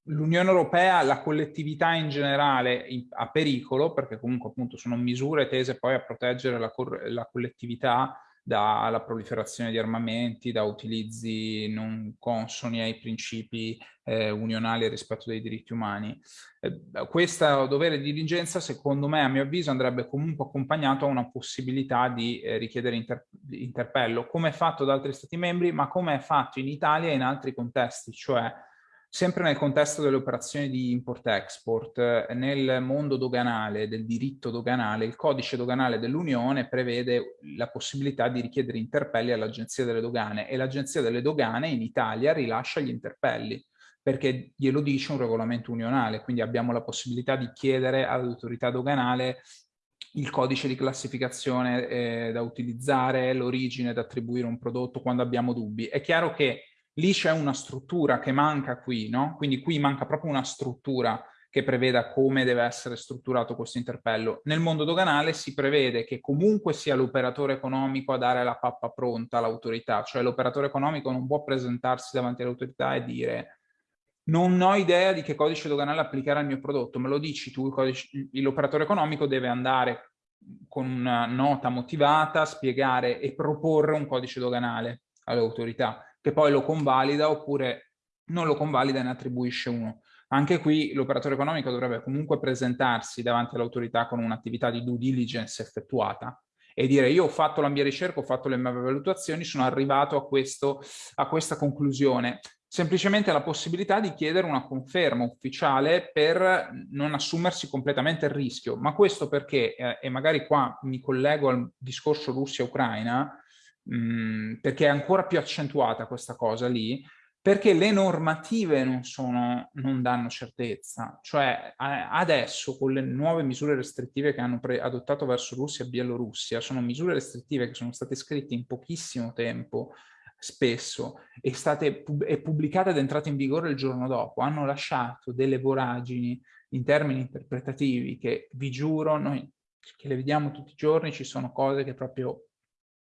l'Unione Europea, la collettività in generale a pericolo, perché comunque appunto sono misure tese poi a proteggere la, la collettività dalla proliferazione di armamenti, da utilizzi non consoni ai principi eh, unionali rispetto dei diritti umani. Eh, questo dovere di diligenza, secondo me, a mio avviso, andrebbe comunque accompagnato a una possibilità di eh, richiedere inter interpello, come è fatto da altri Stati membri, ma come è fatto in Italia e in altri contesti, cioè Sempre nel contesto delle operazioni di import-export, nel mondo doganale, del diritto doganale, il codice doganale dell'Unione prevede la possibilità di richiedere interpelli all'Agenzia delle Dogane e l'Agenzia delle Dogane in Italia rilascia gli interpelli perché glielo dice un regolamento unionale, quindi abbiamo la possibilità di chiedere all'autorità doganale il codice di classificazione eh, da utilizzare, l'origine da attribuire un prodotto quando abbiamo dubbi. È chiaro che lì c'è una struttura che manca qui, no? Quindi qui manca proprio una struttura che preveda come deve essere strutturato questo interpello. Nel mondo doganale si prevede che comunque sia l'operatore economico a dare la pappa pronta all'autorità, cioè l'operatore economico non può presentarsi davanti all'autorità e dire non ho idea di che codice doganale applicare al mio prodotto, me lo dici tu, l'operatore economico deve andare con una nota motivata, spiegare e proporre un codice doganale all'autorità che poi lo convalida oppure non lo convalida e ne attribuisce uno. Anche qui l'operatore economico dovrebbe comunque presentarsi davanti all'autorità con un'attività di due diligence effettuata e dire io ho fatto la mia ricerca, ho fatto le mie valutazioni, sono arrivato a, questo, a questa conclusione. Semplicemente la possibilità di chiedere una conferma ufficiale per non assumersi completamente il rischio. Ma questo perché, eh, e magari qua mi collego al discorso Russia-Ucraina, mh, perché è ancora più accentuata questa cosa lì, perché le normative non, sono, non danno certezza. Cioè adesso con le nuove misure restrittive che hanno adottato verso Russia e Bielorussia, sono misure restrittive che sono state scritte in pochissimo tempo, spesso, e, state, e pubblicate ed entrate in vigore il giorno dopo, hanno lasciato delle voragini in termini interpretativi che vi giuro, noi che le vediamo tutti i giorni, ci sono cose che proprio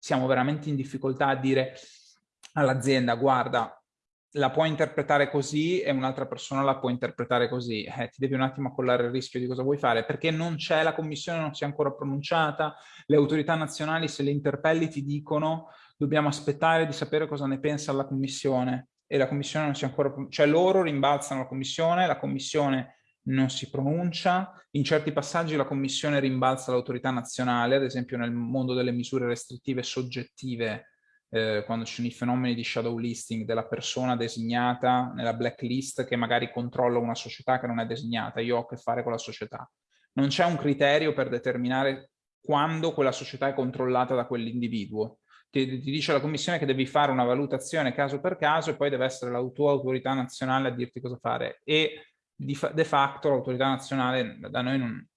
siamo veramente in difficoltà a dire all'azienda guarda la puoi interpretare così e un'altra persona la può interpretare così, eh, ti devi un attimo accollare il rischio di cosa vuoi fare, perché non c'è, la commissione non si è ancora pronunciata, le autorità nazionali se le interpelli ti dicono dobbiamo aspettare di sapere cosa ne pensa la commissione. E la commissione non si è ancora, cioè loro rimbalzano la commissione, la commissione non si pronuncia, in certi passaggi la Commissione rimbalza l'autorità nazionale, ad esempio nel mondo delle misure restrittive soggettive, eh, quando ci sono i fenomeni di shadow listing della persona designata nella blacklist che magari controlla una società che non è designata, io ho a che fare con la società. Non c'è un criterio per determinare quando quella società è controllata da quell'individuo. Ti, ti, dice la commissione che devi fare una valutazione caso per caso e poi deve essere la tua autorità nazionale a dirti cosa fare. E di fa de facto l'autorità nazionale da noi non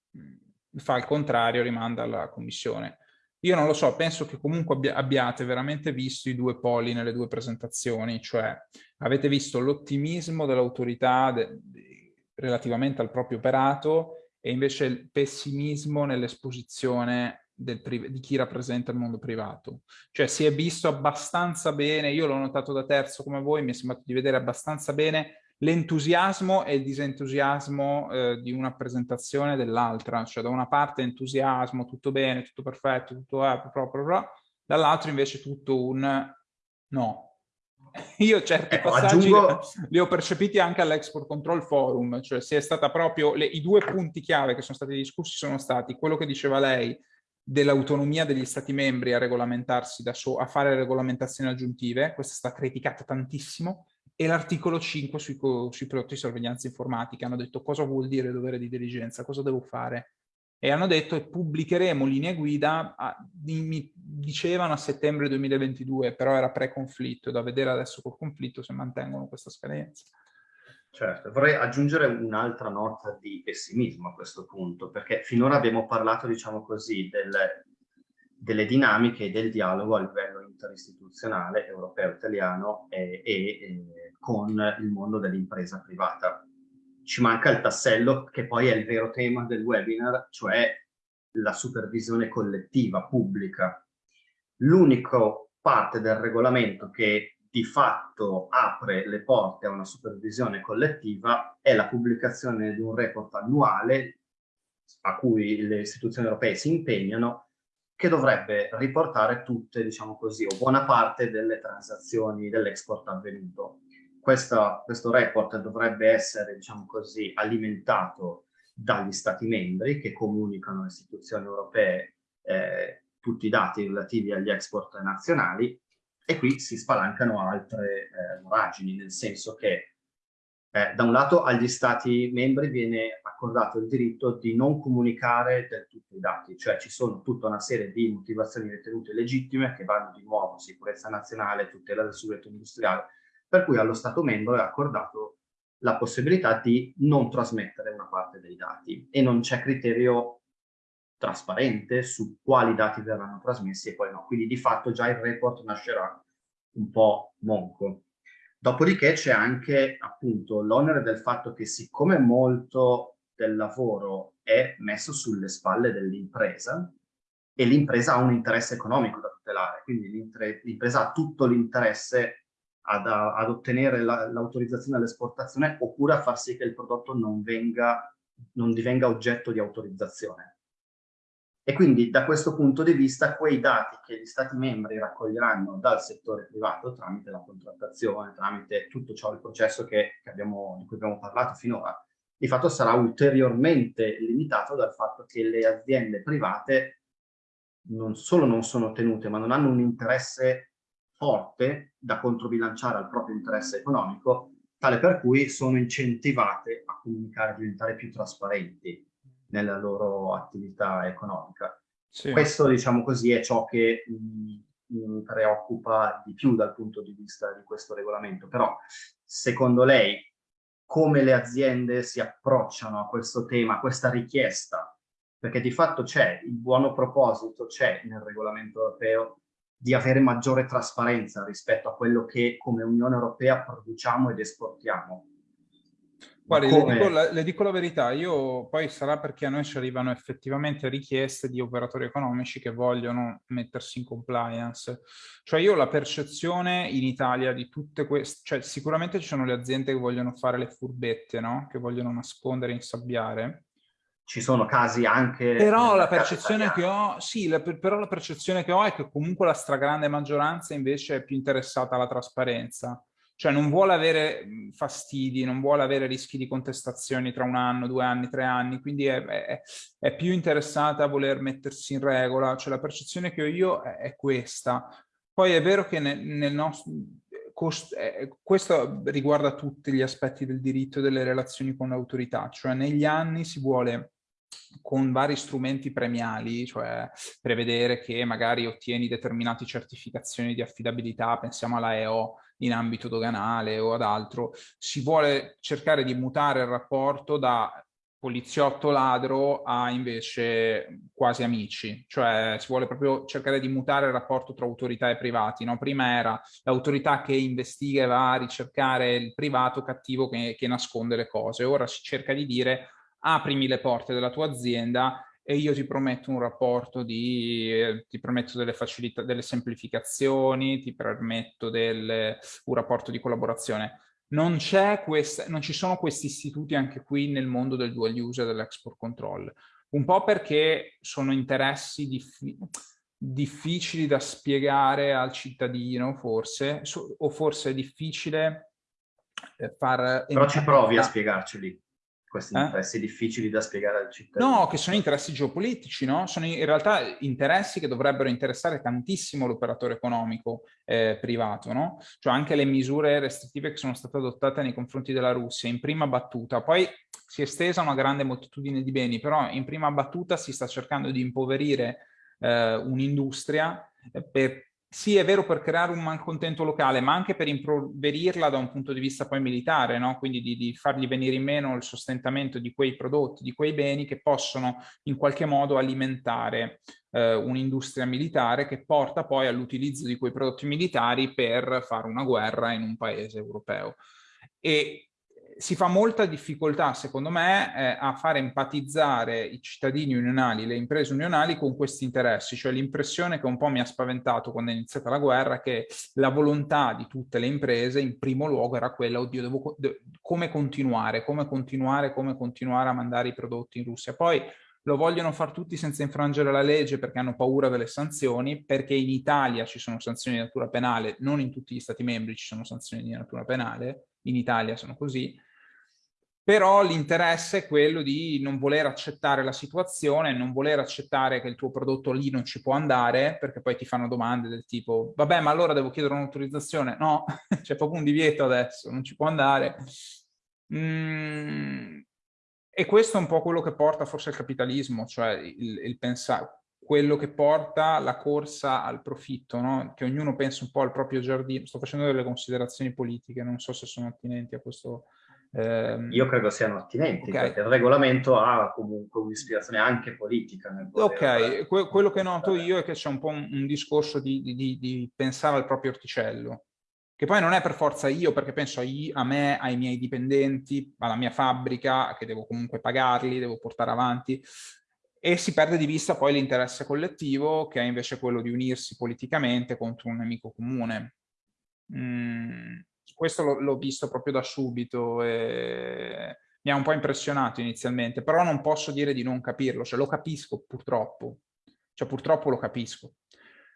fa il contrario, rimanda alla commissione. Io non lo so, penso che comunque abbi abbiate veramente visto i due poli nelle due presentazioni, cioè avete visto l'ottimismo dell'autorità relativamente al proprio operato e invece il pessimismo nell'esposizione di chi rappresenta il mondo privato. Cioè si è visto abbastanza bene, io l'ho notato da terzo come voi, mi è sembrato di vedere abbastanza bene l'entusiasmo e il disentusiasmo eh, di una presentazione dell'altra, cioè da una parte entusiasmo, tutto bene, tutto perfetto, tutto è proprio, dall'altro invece tutto un no. Io certi ecco, passaggi aggiungo... li ho percepiti anche all'Export Control Forum, cioè si è stata proprio, le, i due punti chiave che sono stati discussi sono stati quello che diceva lei dell'autonomia degli stati membri a regolamentarsi da so, a fare regolamentazioni aggiuntive, questa è stata criticata tantissimo, e l'articolo 5 sui, sui, prodotti di sorveglianza informatica. Hanno detto cosa vuol dire dovere di diligenza, cosa devo fare. E hanno detto che pubblicheremo linee guida, a, mi dicevano a settembre 2022, però era pre-conflitto, da vedere adesso col conflitto se mantengono questa scadenza. Certo, vorrei aggiungere un'altra nota di pessimismo a questo punto, perché finora abbiamo parlato, diciamo così, del, delle dinamiche del dialogo a livello interistituzionale, europeo, italiano e, e, e con il mondo dell'impresa privata. Ci manca il tassello che poi è il vero tema del webinar, cioè la supervisione collettiva, pubblica. L'unica parte del regolamento che di fatto apre le porte a una supervisione collettiva è la pubblicazione di un report annuale a cui le istituzioni europee si impegnano che dovrebbe riportare tutte, diciamo così, o buona parte delle transazioni dell'export avvenuto. Questa, questo report dovrebbe essere, diciamo così, alimentato dagli Stati membri che comunicano alle istituzioni europee eh, tutti i dati relativi agli export nazionali e qui si spalancano altre eh, voragini, nel senso che eh, da un lato agli stati membri viene accordato il diritto di non comunicare del tutto i dati, cioè ci sono tutta una serie di motivazioni ritenute legittime che vanno di nuovo sicurezza nazionale, tutela del segreto industriale, per cui allo Stato membro è accordato la possibilità di non trasmettere una parte dei dati e non c'è criterio trasparente su quali dati verranno trasmessi e quali no. Quindi di fatto già il report nascerà un po' monco. Dopodiché c'è anche appunto l'onere del fatto che siccome molto del lavoro è messo sulle spalle dell'impresa e l'impresa ha un interesse economico da tutelare, quindi l'impresa ha tutto l'interesse ad, ad, ottenere l'autorizzazione la, all'esportazione oppure a far sì che il prodotto non, venga, non divenga oggetto di autorizzazione. E quindi da questo punto di vista quei dati che gli Stati membri raccoglieranno dal settore privato tramite la contrattazione, tramite tutto ciò il processo che, che abbiamo, di cui abbiamo parlato finora, di fatto sarà ulteriormente limitato dal fatto che le aziende private non solo non sono tenute, ma non hanno un interesse forte da controbilanciare al proprio interesse economico, tale per cui sono incentivate a comunicare, a diventare più trasparenti nella loro attività economica. Sì. Questo, diciamo così, è ciò che mi, mi preoccupa di più dal punto di vista di questo regolamento. Però, secondo lei, come le aziende si approcciano a questo tema, a questa richiesta? Perché di fatto c'è, il buono proposito c'è nel regolamento europeo di avere maggiore trasparenza rispetto a quello che come Unione Europea produciamo ed esportiamo. Guardi, le dico, la, le dico, la, verità, io poi sarà perché a noi ci arrivano effettivamente richieste di operatori economici che vogliono mettersi in compliance. Cioè io ho la percezione in Italia di tutte queste, cioè sicuramente ci sono le aziende che vogliono fare le furbette, no? Che vogliono nascondere, insabbiare. Ci sono casi anche... Però la percezione che ho, sì, la, però la percezione che ho è che comunque la stragrande maggioranza invece è più interessata alla trasparenza. Cioè non vuole avere fastidi, non vuole avere rischi di contestazioni tra un anno, due anni, tre anni, quindi è, è, è più interessata a voler mettersi in regola, cioè la percezione che ho io è, è questa. Poi è vero che nel, nel nostro... Eh, questo riguarda tutti gli aspetti del diritto e delle relazioni con l'autorità, cioè negli anni si vuole con vari strumenti premiali, cioè prevedere che magari ottieni determinate certificazioni di affidabilità, pensiamo alla EO, in ambito doganale o ad altro, si vuole cercare di mutare il rapporto da poliziotto ladro a invece quasi amici, cioè si vuole proprio cercare di mutare il rapporto tra autorità e privati, no? Prima era l'autorità che investiga e va a ricercare il privato cattivo che, che nasconde le cose, ora si cerca di dire aprimi le porte della tua azienda e io ti prometto un rapporto di, eh, ti permetto delle facilità, delle semplificazioni, ti permetto del, un rapporto di collaborazione. Non, questa, non ci sono questi istituti anche qui nel mondo del dual use e dell'export control, un po' perché sono interessi diffi difficili da spiegare al cittadino forse, o forse è difficile eh, far... Però ci provi a spiegarceli questi eh? interessi difficili da spiegare al cittadino. No, che sono interessi geopolitici, no? Sono in realtà interessi che dovrebbero interessare tantissimo l'operatore economico eh, privato, no? Cioè anche le misure restrittive che sono state adottate nei confronti della Russia in prima battuta, poi si è estesa una grande moltitudine di beni, però in prima battuta si sta cercando di impoverire eh, un'industria eh, per sì, è vero per creare un malcontento locale, ma anche per improverirla da un punto di vista poi militare, no? quindi di, di, fargli venire in meno il sostentamento di quei prodotti, di quei beni che possono in qualche modo alimentare eh, un'industria militare che porta poi all'utilizzo di quei prodotti militari per fare una guerra in un paese europeo. E si fa molta difficoltà, secondo me, eh, a fare empatizzare i cittadini unionali, le imprese unionali con questi interessi, cioè l'impressione che un po' mi ha spaventato quando è iniziata la guerra, che la volontà di tutte le imprese in primo luogo era quella, oddio, devo, de come continuare, come continuare, come continuare a mandare i prodotti in Russia. Poi lo vogliono fare tutti senza infrangere la legge perché hanno paura delle sanzioni, perché in Italia ci sono sanzioni di natura penale, non in tutti gli stati membri ci sono sanzioni di natura penale, in Italia sono così, però l'interesse è quello di non voler accettare la situazione, non voler accettare che il tuo prodotto lì non ci può andare, perché poi ti fanno domande del tipo, vabbè, ma allora devo chiedere un'autorizzazione? No, c'è proprio un divieto adesso, non ci può andare. Mm, e questo è un po' quello che porta forse al capitalismo, cioè il, il pensare, quello che porta la corsa al profitto, no? che ognuno pensa un po' al proprio giardino. Sto facendo delle considerazioni politiche, non so se sono attinenti a questo eh, Io credo siano attinenti, okay. perché il regolamento ha comunque un'ispirazione anche politica. Ok, que quello che noto io è che c'è un po' un, un discorso di, di, di, pensare al proprio orticello, che poi non è per forza io, perché penso a, io, a me, ai miei dipendenti, alla mia fabbrica, che devo comunque pagarli, devo portare avanti, e si perde di vista poi l'interesse collettivo, che è invece quello di unirsi politicamente contro un nemico comune. Mm questo l'ho visto proprio da subito e mi ha un po' impressionato inizialmente, però non posso dire di non capirlo, cioè lo capisco purtroppo, cioè purtroppo lo capisco,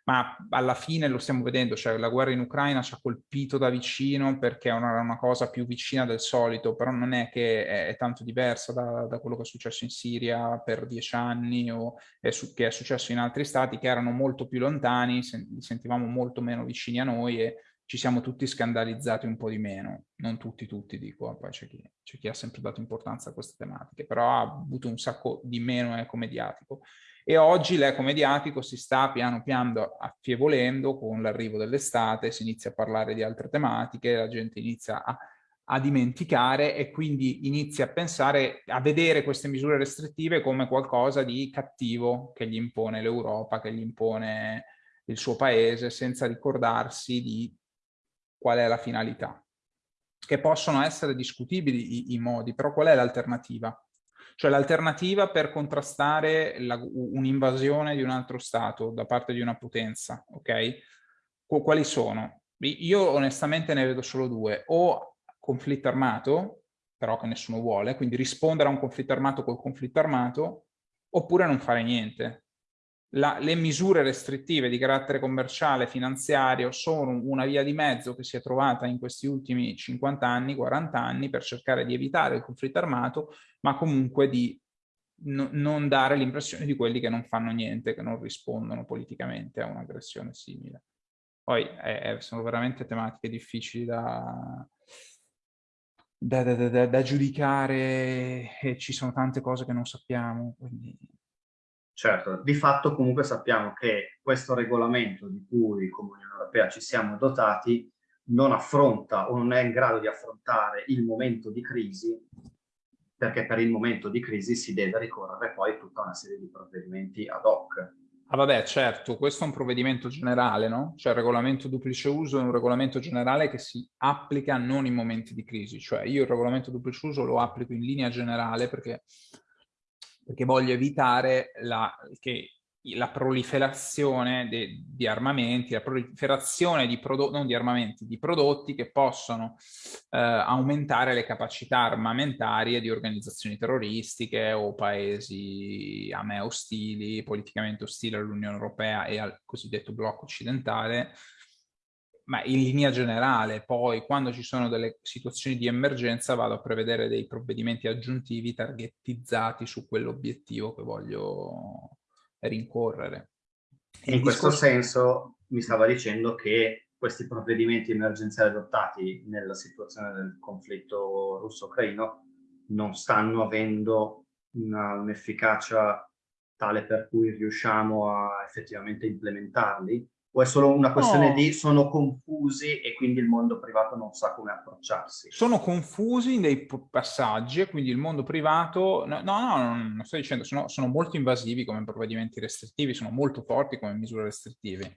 ma alla fine lo stiamo vedendo, cioè la guerra in Ucraina ci ha colpito da vicino perché è una, una cosa più vicina del solito, però non è che è, è tanto diversa da, da, quello che è successo in Siria per dieci anni o è su, che è successo in altri stati che erano molto più lontani, sen sentivamo molto meno vicini a noi e ci siamo tutti scandalizzati un po' di meno, non tutti, tutti dico, poi c'è chi, chi, ha sempre dato importanza a queste tematiche, però ha avuto un sacco di meno eco mediatico. E oggi l'eco mediatico si sta piano piano affievolendo con l'arrivo dell'estate, si inizia a parlare di altre tematiche, la gente inizia a, a dimenticare e quindi inizia a pensare, a vedere queste misure restrittive come qualcosa di cattivo che gli impone l'Europa, che gli impone il suo paese, senza ricordarsi di qual è la finalità. Che possono essere discutibili i, i modi, però qual è l'alternativa? Cioè l'alternativa per contrastare un'invasione di un altro Stato da parte di una potenza, ok? Quali sono? Io onestamente ne vedo solo due, o conflitto armato, però che nessuno vuole, quindi rispondere a un conflitto armato col conflitto armato, oppure non fare niente, la, le misure restrittive di carattere commerciale finanziario sono una via di mezzo che si è trovata in questi ultimi 50 anni, 40 anni per cercare di evitare il conflitto armato, ma comunque di no, non dare l'impressione di quelli che non fanno niente, che non rispondono politicamente a un'aggressione simile. Poi eh, sono veramente tematiche difficili da, da, da, da, giudicare e ci sono tante cose che non sappiamo, quindi Certo, di fatto comunque sappiamo che questo regolamento di cui come Unione Europea ci siamo dotati non affronta o non è in grado di affrontare il momento di crisi perché per il momento di crisi si deve ricorrere poi a tutta una serie di provvedimenti ad hoc. Ah vabbè, certo, questo è un provvedimento generale, no? Cioè il regolamento duplice uso è un regolamento generale che si applica non in momenti di crisi, cioè io il regolamento duplice uso lo applico in linea generale perché perché voglio evitare la, che la proliferazione de, di armamenti, la proliferazione di prodotti, non di armamenti, di prodotti che possono eh, aumentare le capacità armamentarie di organizzazioni terroristiche o paesi a me ostili, politicamente ostili all'Unione Europea e al cosiddetto blocco occidentale, ma in linea generale poi quando ci sono delle situazioni di emergenza vado a prevedere dei provvedimenti aggiuntivi targetizzati su quell'obiettivo che voglio rincorrere. In Il questo discorso... senso mi stava dicendo che questi provvedimenti emergenziali adottati nella situazione del conflitto russo-ucraino non stanno avendo un'efficacia tale per cui riusciamo a effettivamente implementarli o è solo una questione no. di sono confusi e quindi il mondo privato non sa come approcciarsi? Sono confusi nei passaggi e quindi il mondo privato, no, no, no non sto dicendo, sono, sono molto invasivi come provvedimenti restrittivi, sono molto forti come misure restrittive.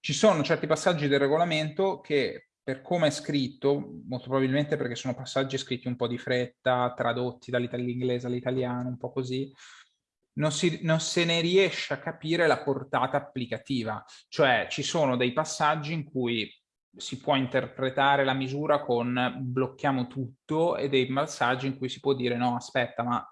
Ci sono certi passaggi del regolamento che per come è scritto, molto probabilmente perché sono passaggi scritti un po' di fretta, tradotti dall'inglese all'italiano, un po' così, non, si, non se ne riesce a capire la portata applicativa. Cioè ci sono dei passaggi in cui si può interpretare la misura con blocchiamo tutto e dei passaggi in cui si può dire no, aspetta, ma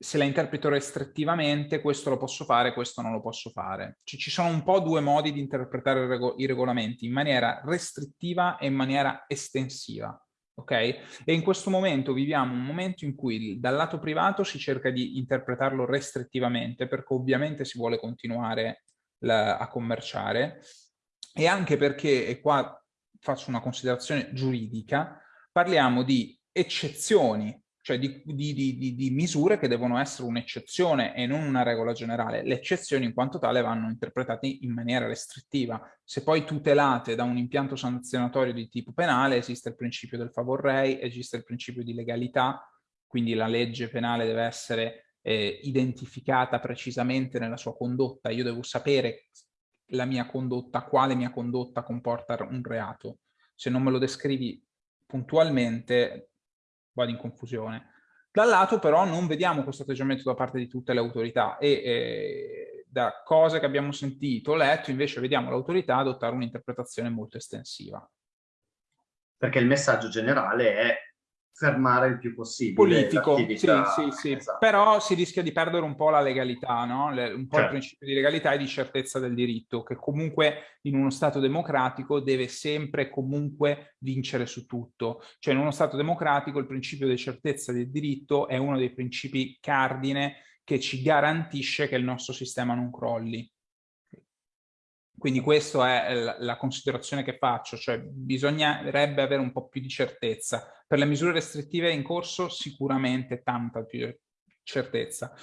se la interpreto restrittivamente questo lo posso fare, questo non lo posso fare. Ci, ci sono un po' due modi di interpretare rego i regolamenti, in maniera restrittiva e in maniera estensiva ok? E in questo momento viviamo un momento in cui dal lato privato si cerca di interpretarlo restrittivamente perché ovviamente si vuole continuare la, a commerciare e anche perché, e qua faccio una considerazione giuridica, parliamo di eccezioni cioè di, di, di, di, misure che devono essere un'eccezione e non una regola generale. Le eccezioni in quanto tale vanno interpretate in maniera restrittiva. Se poi tutelate da un impianto sanzionatorio di tipo penale, esiste il principio del favor rei, esiste il principio di legalità, quindi la legge penale deve essere eh, identificata precisamente nella sua condotta. Io devo sapere la mia condotta, quale mia condotta comporta un reato. Se non me lo descrivi puntualmente vado in confusione. Dal lato però non vediamo questo atteggiamento da parte di tutte le autorità e eh, da cose che abbiamo sentito, letto, invece vediamo l'autorità adottare un'interpretazione molto estensiva. Perché il messaggio generale è fermare il più possibile politico, sì, sì, sì. Esatto. però si rischia di perdere un po' la legalità, no? Le, un po' certo. il principio di legalità e di certezza del diritto, che comunque in uno Stato democratico deve sempre comunque vincere su tutto. Cioè in uno Stato democratico il principio di certezza del diritto è uno dei principi cardine che ci garantisce che il nostro sistema non crolli. Quindi questa è la considerazione che faccio, cioè bisognerebbe avere un po' più di certezza. Per le misure restrittive in corso sicuramente tanta più certezza.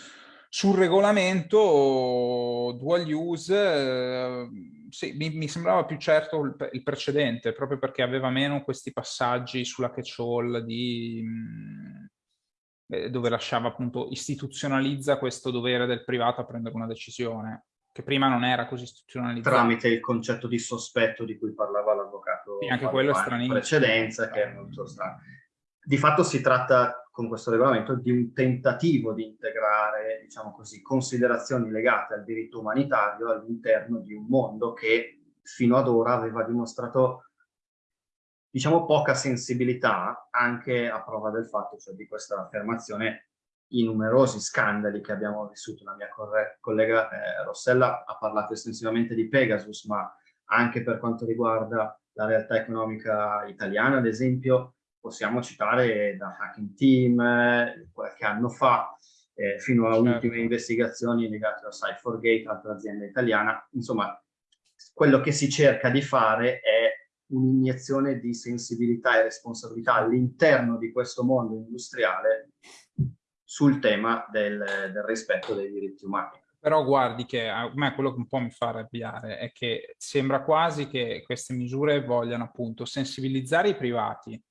Sul regolamento dual use, eh, sì, mi, mi, sembrava più certo il, il, precedente, proprio perché aveva meno questi passaggi sulla catch-all di... Mh, eh, dove lasciava appunto, istituzionalizza questo dovere del privato a prendere una decisione che prima non era così istituzionalizzato. Tramite il concetto di sospetto di cui parlava l'avvocato sì, anche quello è stranissimo. in precedenza, che è molto strano. Di fatto si tratta, con questo regolamento, di un tentativo di integrare, diciamo così, considerazioni legate al diritto umanitario all'interno di un mondo che fino ad ora aveva dimostrato diciamo poca sensibilità anche a prova del fatto, cioè di questa affermazione i numerosi scandali che abbiamo vissuto. La mia collega eh, Rossella ha parlato estensivamente di Pegasus, ma anche per quanto riguarda la realtà economica italiana, ad esempio, possiamo citare da Hacking Team eh, qualche anno fa, eh, fino a certo. ultime investigazioni legate a Cyphergate, altra azienda italiana. Insomma, quello che si cerca di fare è un'iniezione di sensibilità e responsabilità all'interno di questo mondo industriale sul tema del, del rispetto dei diritti umani. Però guardi che a me quello che un po' mi fa arrabbiare è che sembra quasi che queste misure vogliano appunto sensibilizzare i privati,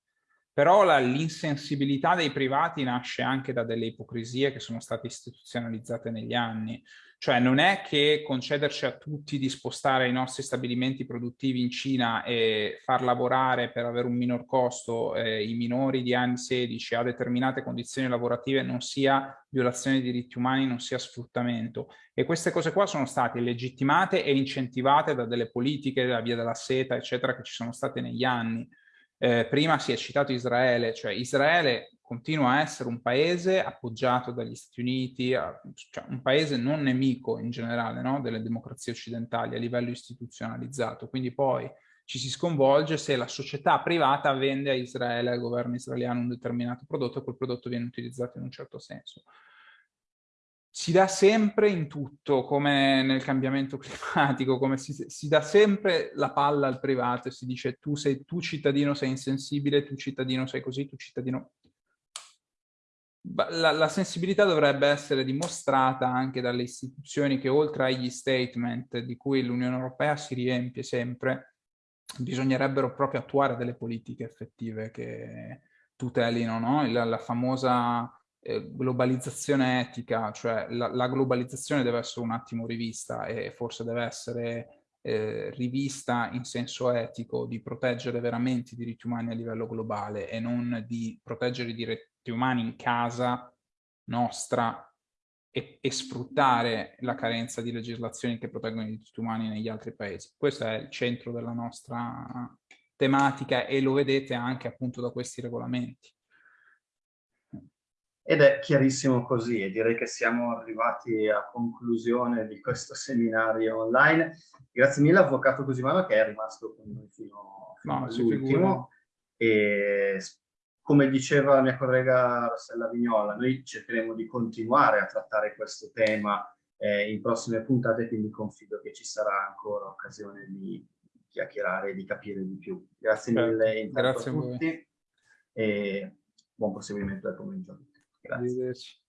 però l'insensibilità dei privati nasce anche da delle ipocrisie che sono state istituzionalizzate negli anni. Cioè non è che concederci a tutti di spostare i nostri stabilimenti produttivi in Cina e far lavorare per avere un minor costo eh, i minori di anni 16 a determinate condizioni lavorative non sia violazione dei diritti umani, non sia sfruttamento. E queste cose qua sono state legittimate e incentivate da delle politiche, la via della seta, eccetera, che ci sono state negli anni. Eh, prima si è citato Israele, cioè Israele continua a essere un paese appoggiato dagli Stati Uniti, cioè un paese non nemico in generale no? delle democrazie occidentali a livello istituzionalizzato, quindi poi ci si sconvolge se la società privata vende a Israele, al governo israeliano, un determinato prodotto e quel prodotto viene utilizzato in un certo senso. Si dà sempre in tutto, come nel cambiamento climatico, come si, si dà sempre la palla al privato e si dice tu, sei, tu cittadino sei insensibile, tu cittadino sei così, tu cittadino la, la, sensibilità dovrebbe essere dimostrata anche dalle istituzioni che oltre agli statement di cui l'Unione Europea si riempie sempre, bisognerebbero proprio attuare delle politiche effettive che tutelino no? la, la, famosa eh, globalizzazione etica, cioè la, la, globalizzazione deve essere un attimo rivista e forse deve essere eh, rivista in senso etico di proteggere veramente i diritti umani a livello globale e non di proteggere i diritti umani in casa nostra e, e, sfruttare la carenza di legislazioni che proteggono i diritti umani negli altri paesi. Questo è il centro della nostra tematica e lo vedete anche appunto da questi regolamenti. Ed è chiarissimo così e direi che siamo arrivati a conclusione di questo seminario online. Grazie mille Avvocato Cosimano che è rimasto con noi fino, fino no, all'ultimo e come diceva la mia collega Rossella Vignola, noi cercheremo di continuare a trattare questo tema eh, in prossime puntate, quindi confido che ci sarà ancora occasione di chiacchierare e di capire di più. Grazie certo. mille Grazie a tutti a e buon proseguimento del pomeriggio. Grazie.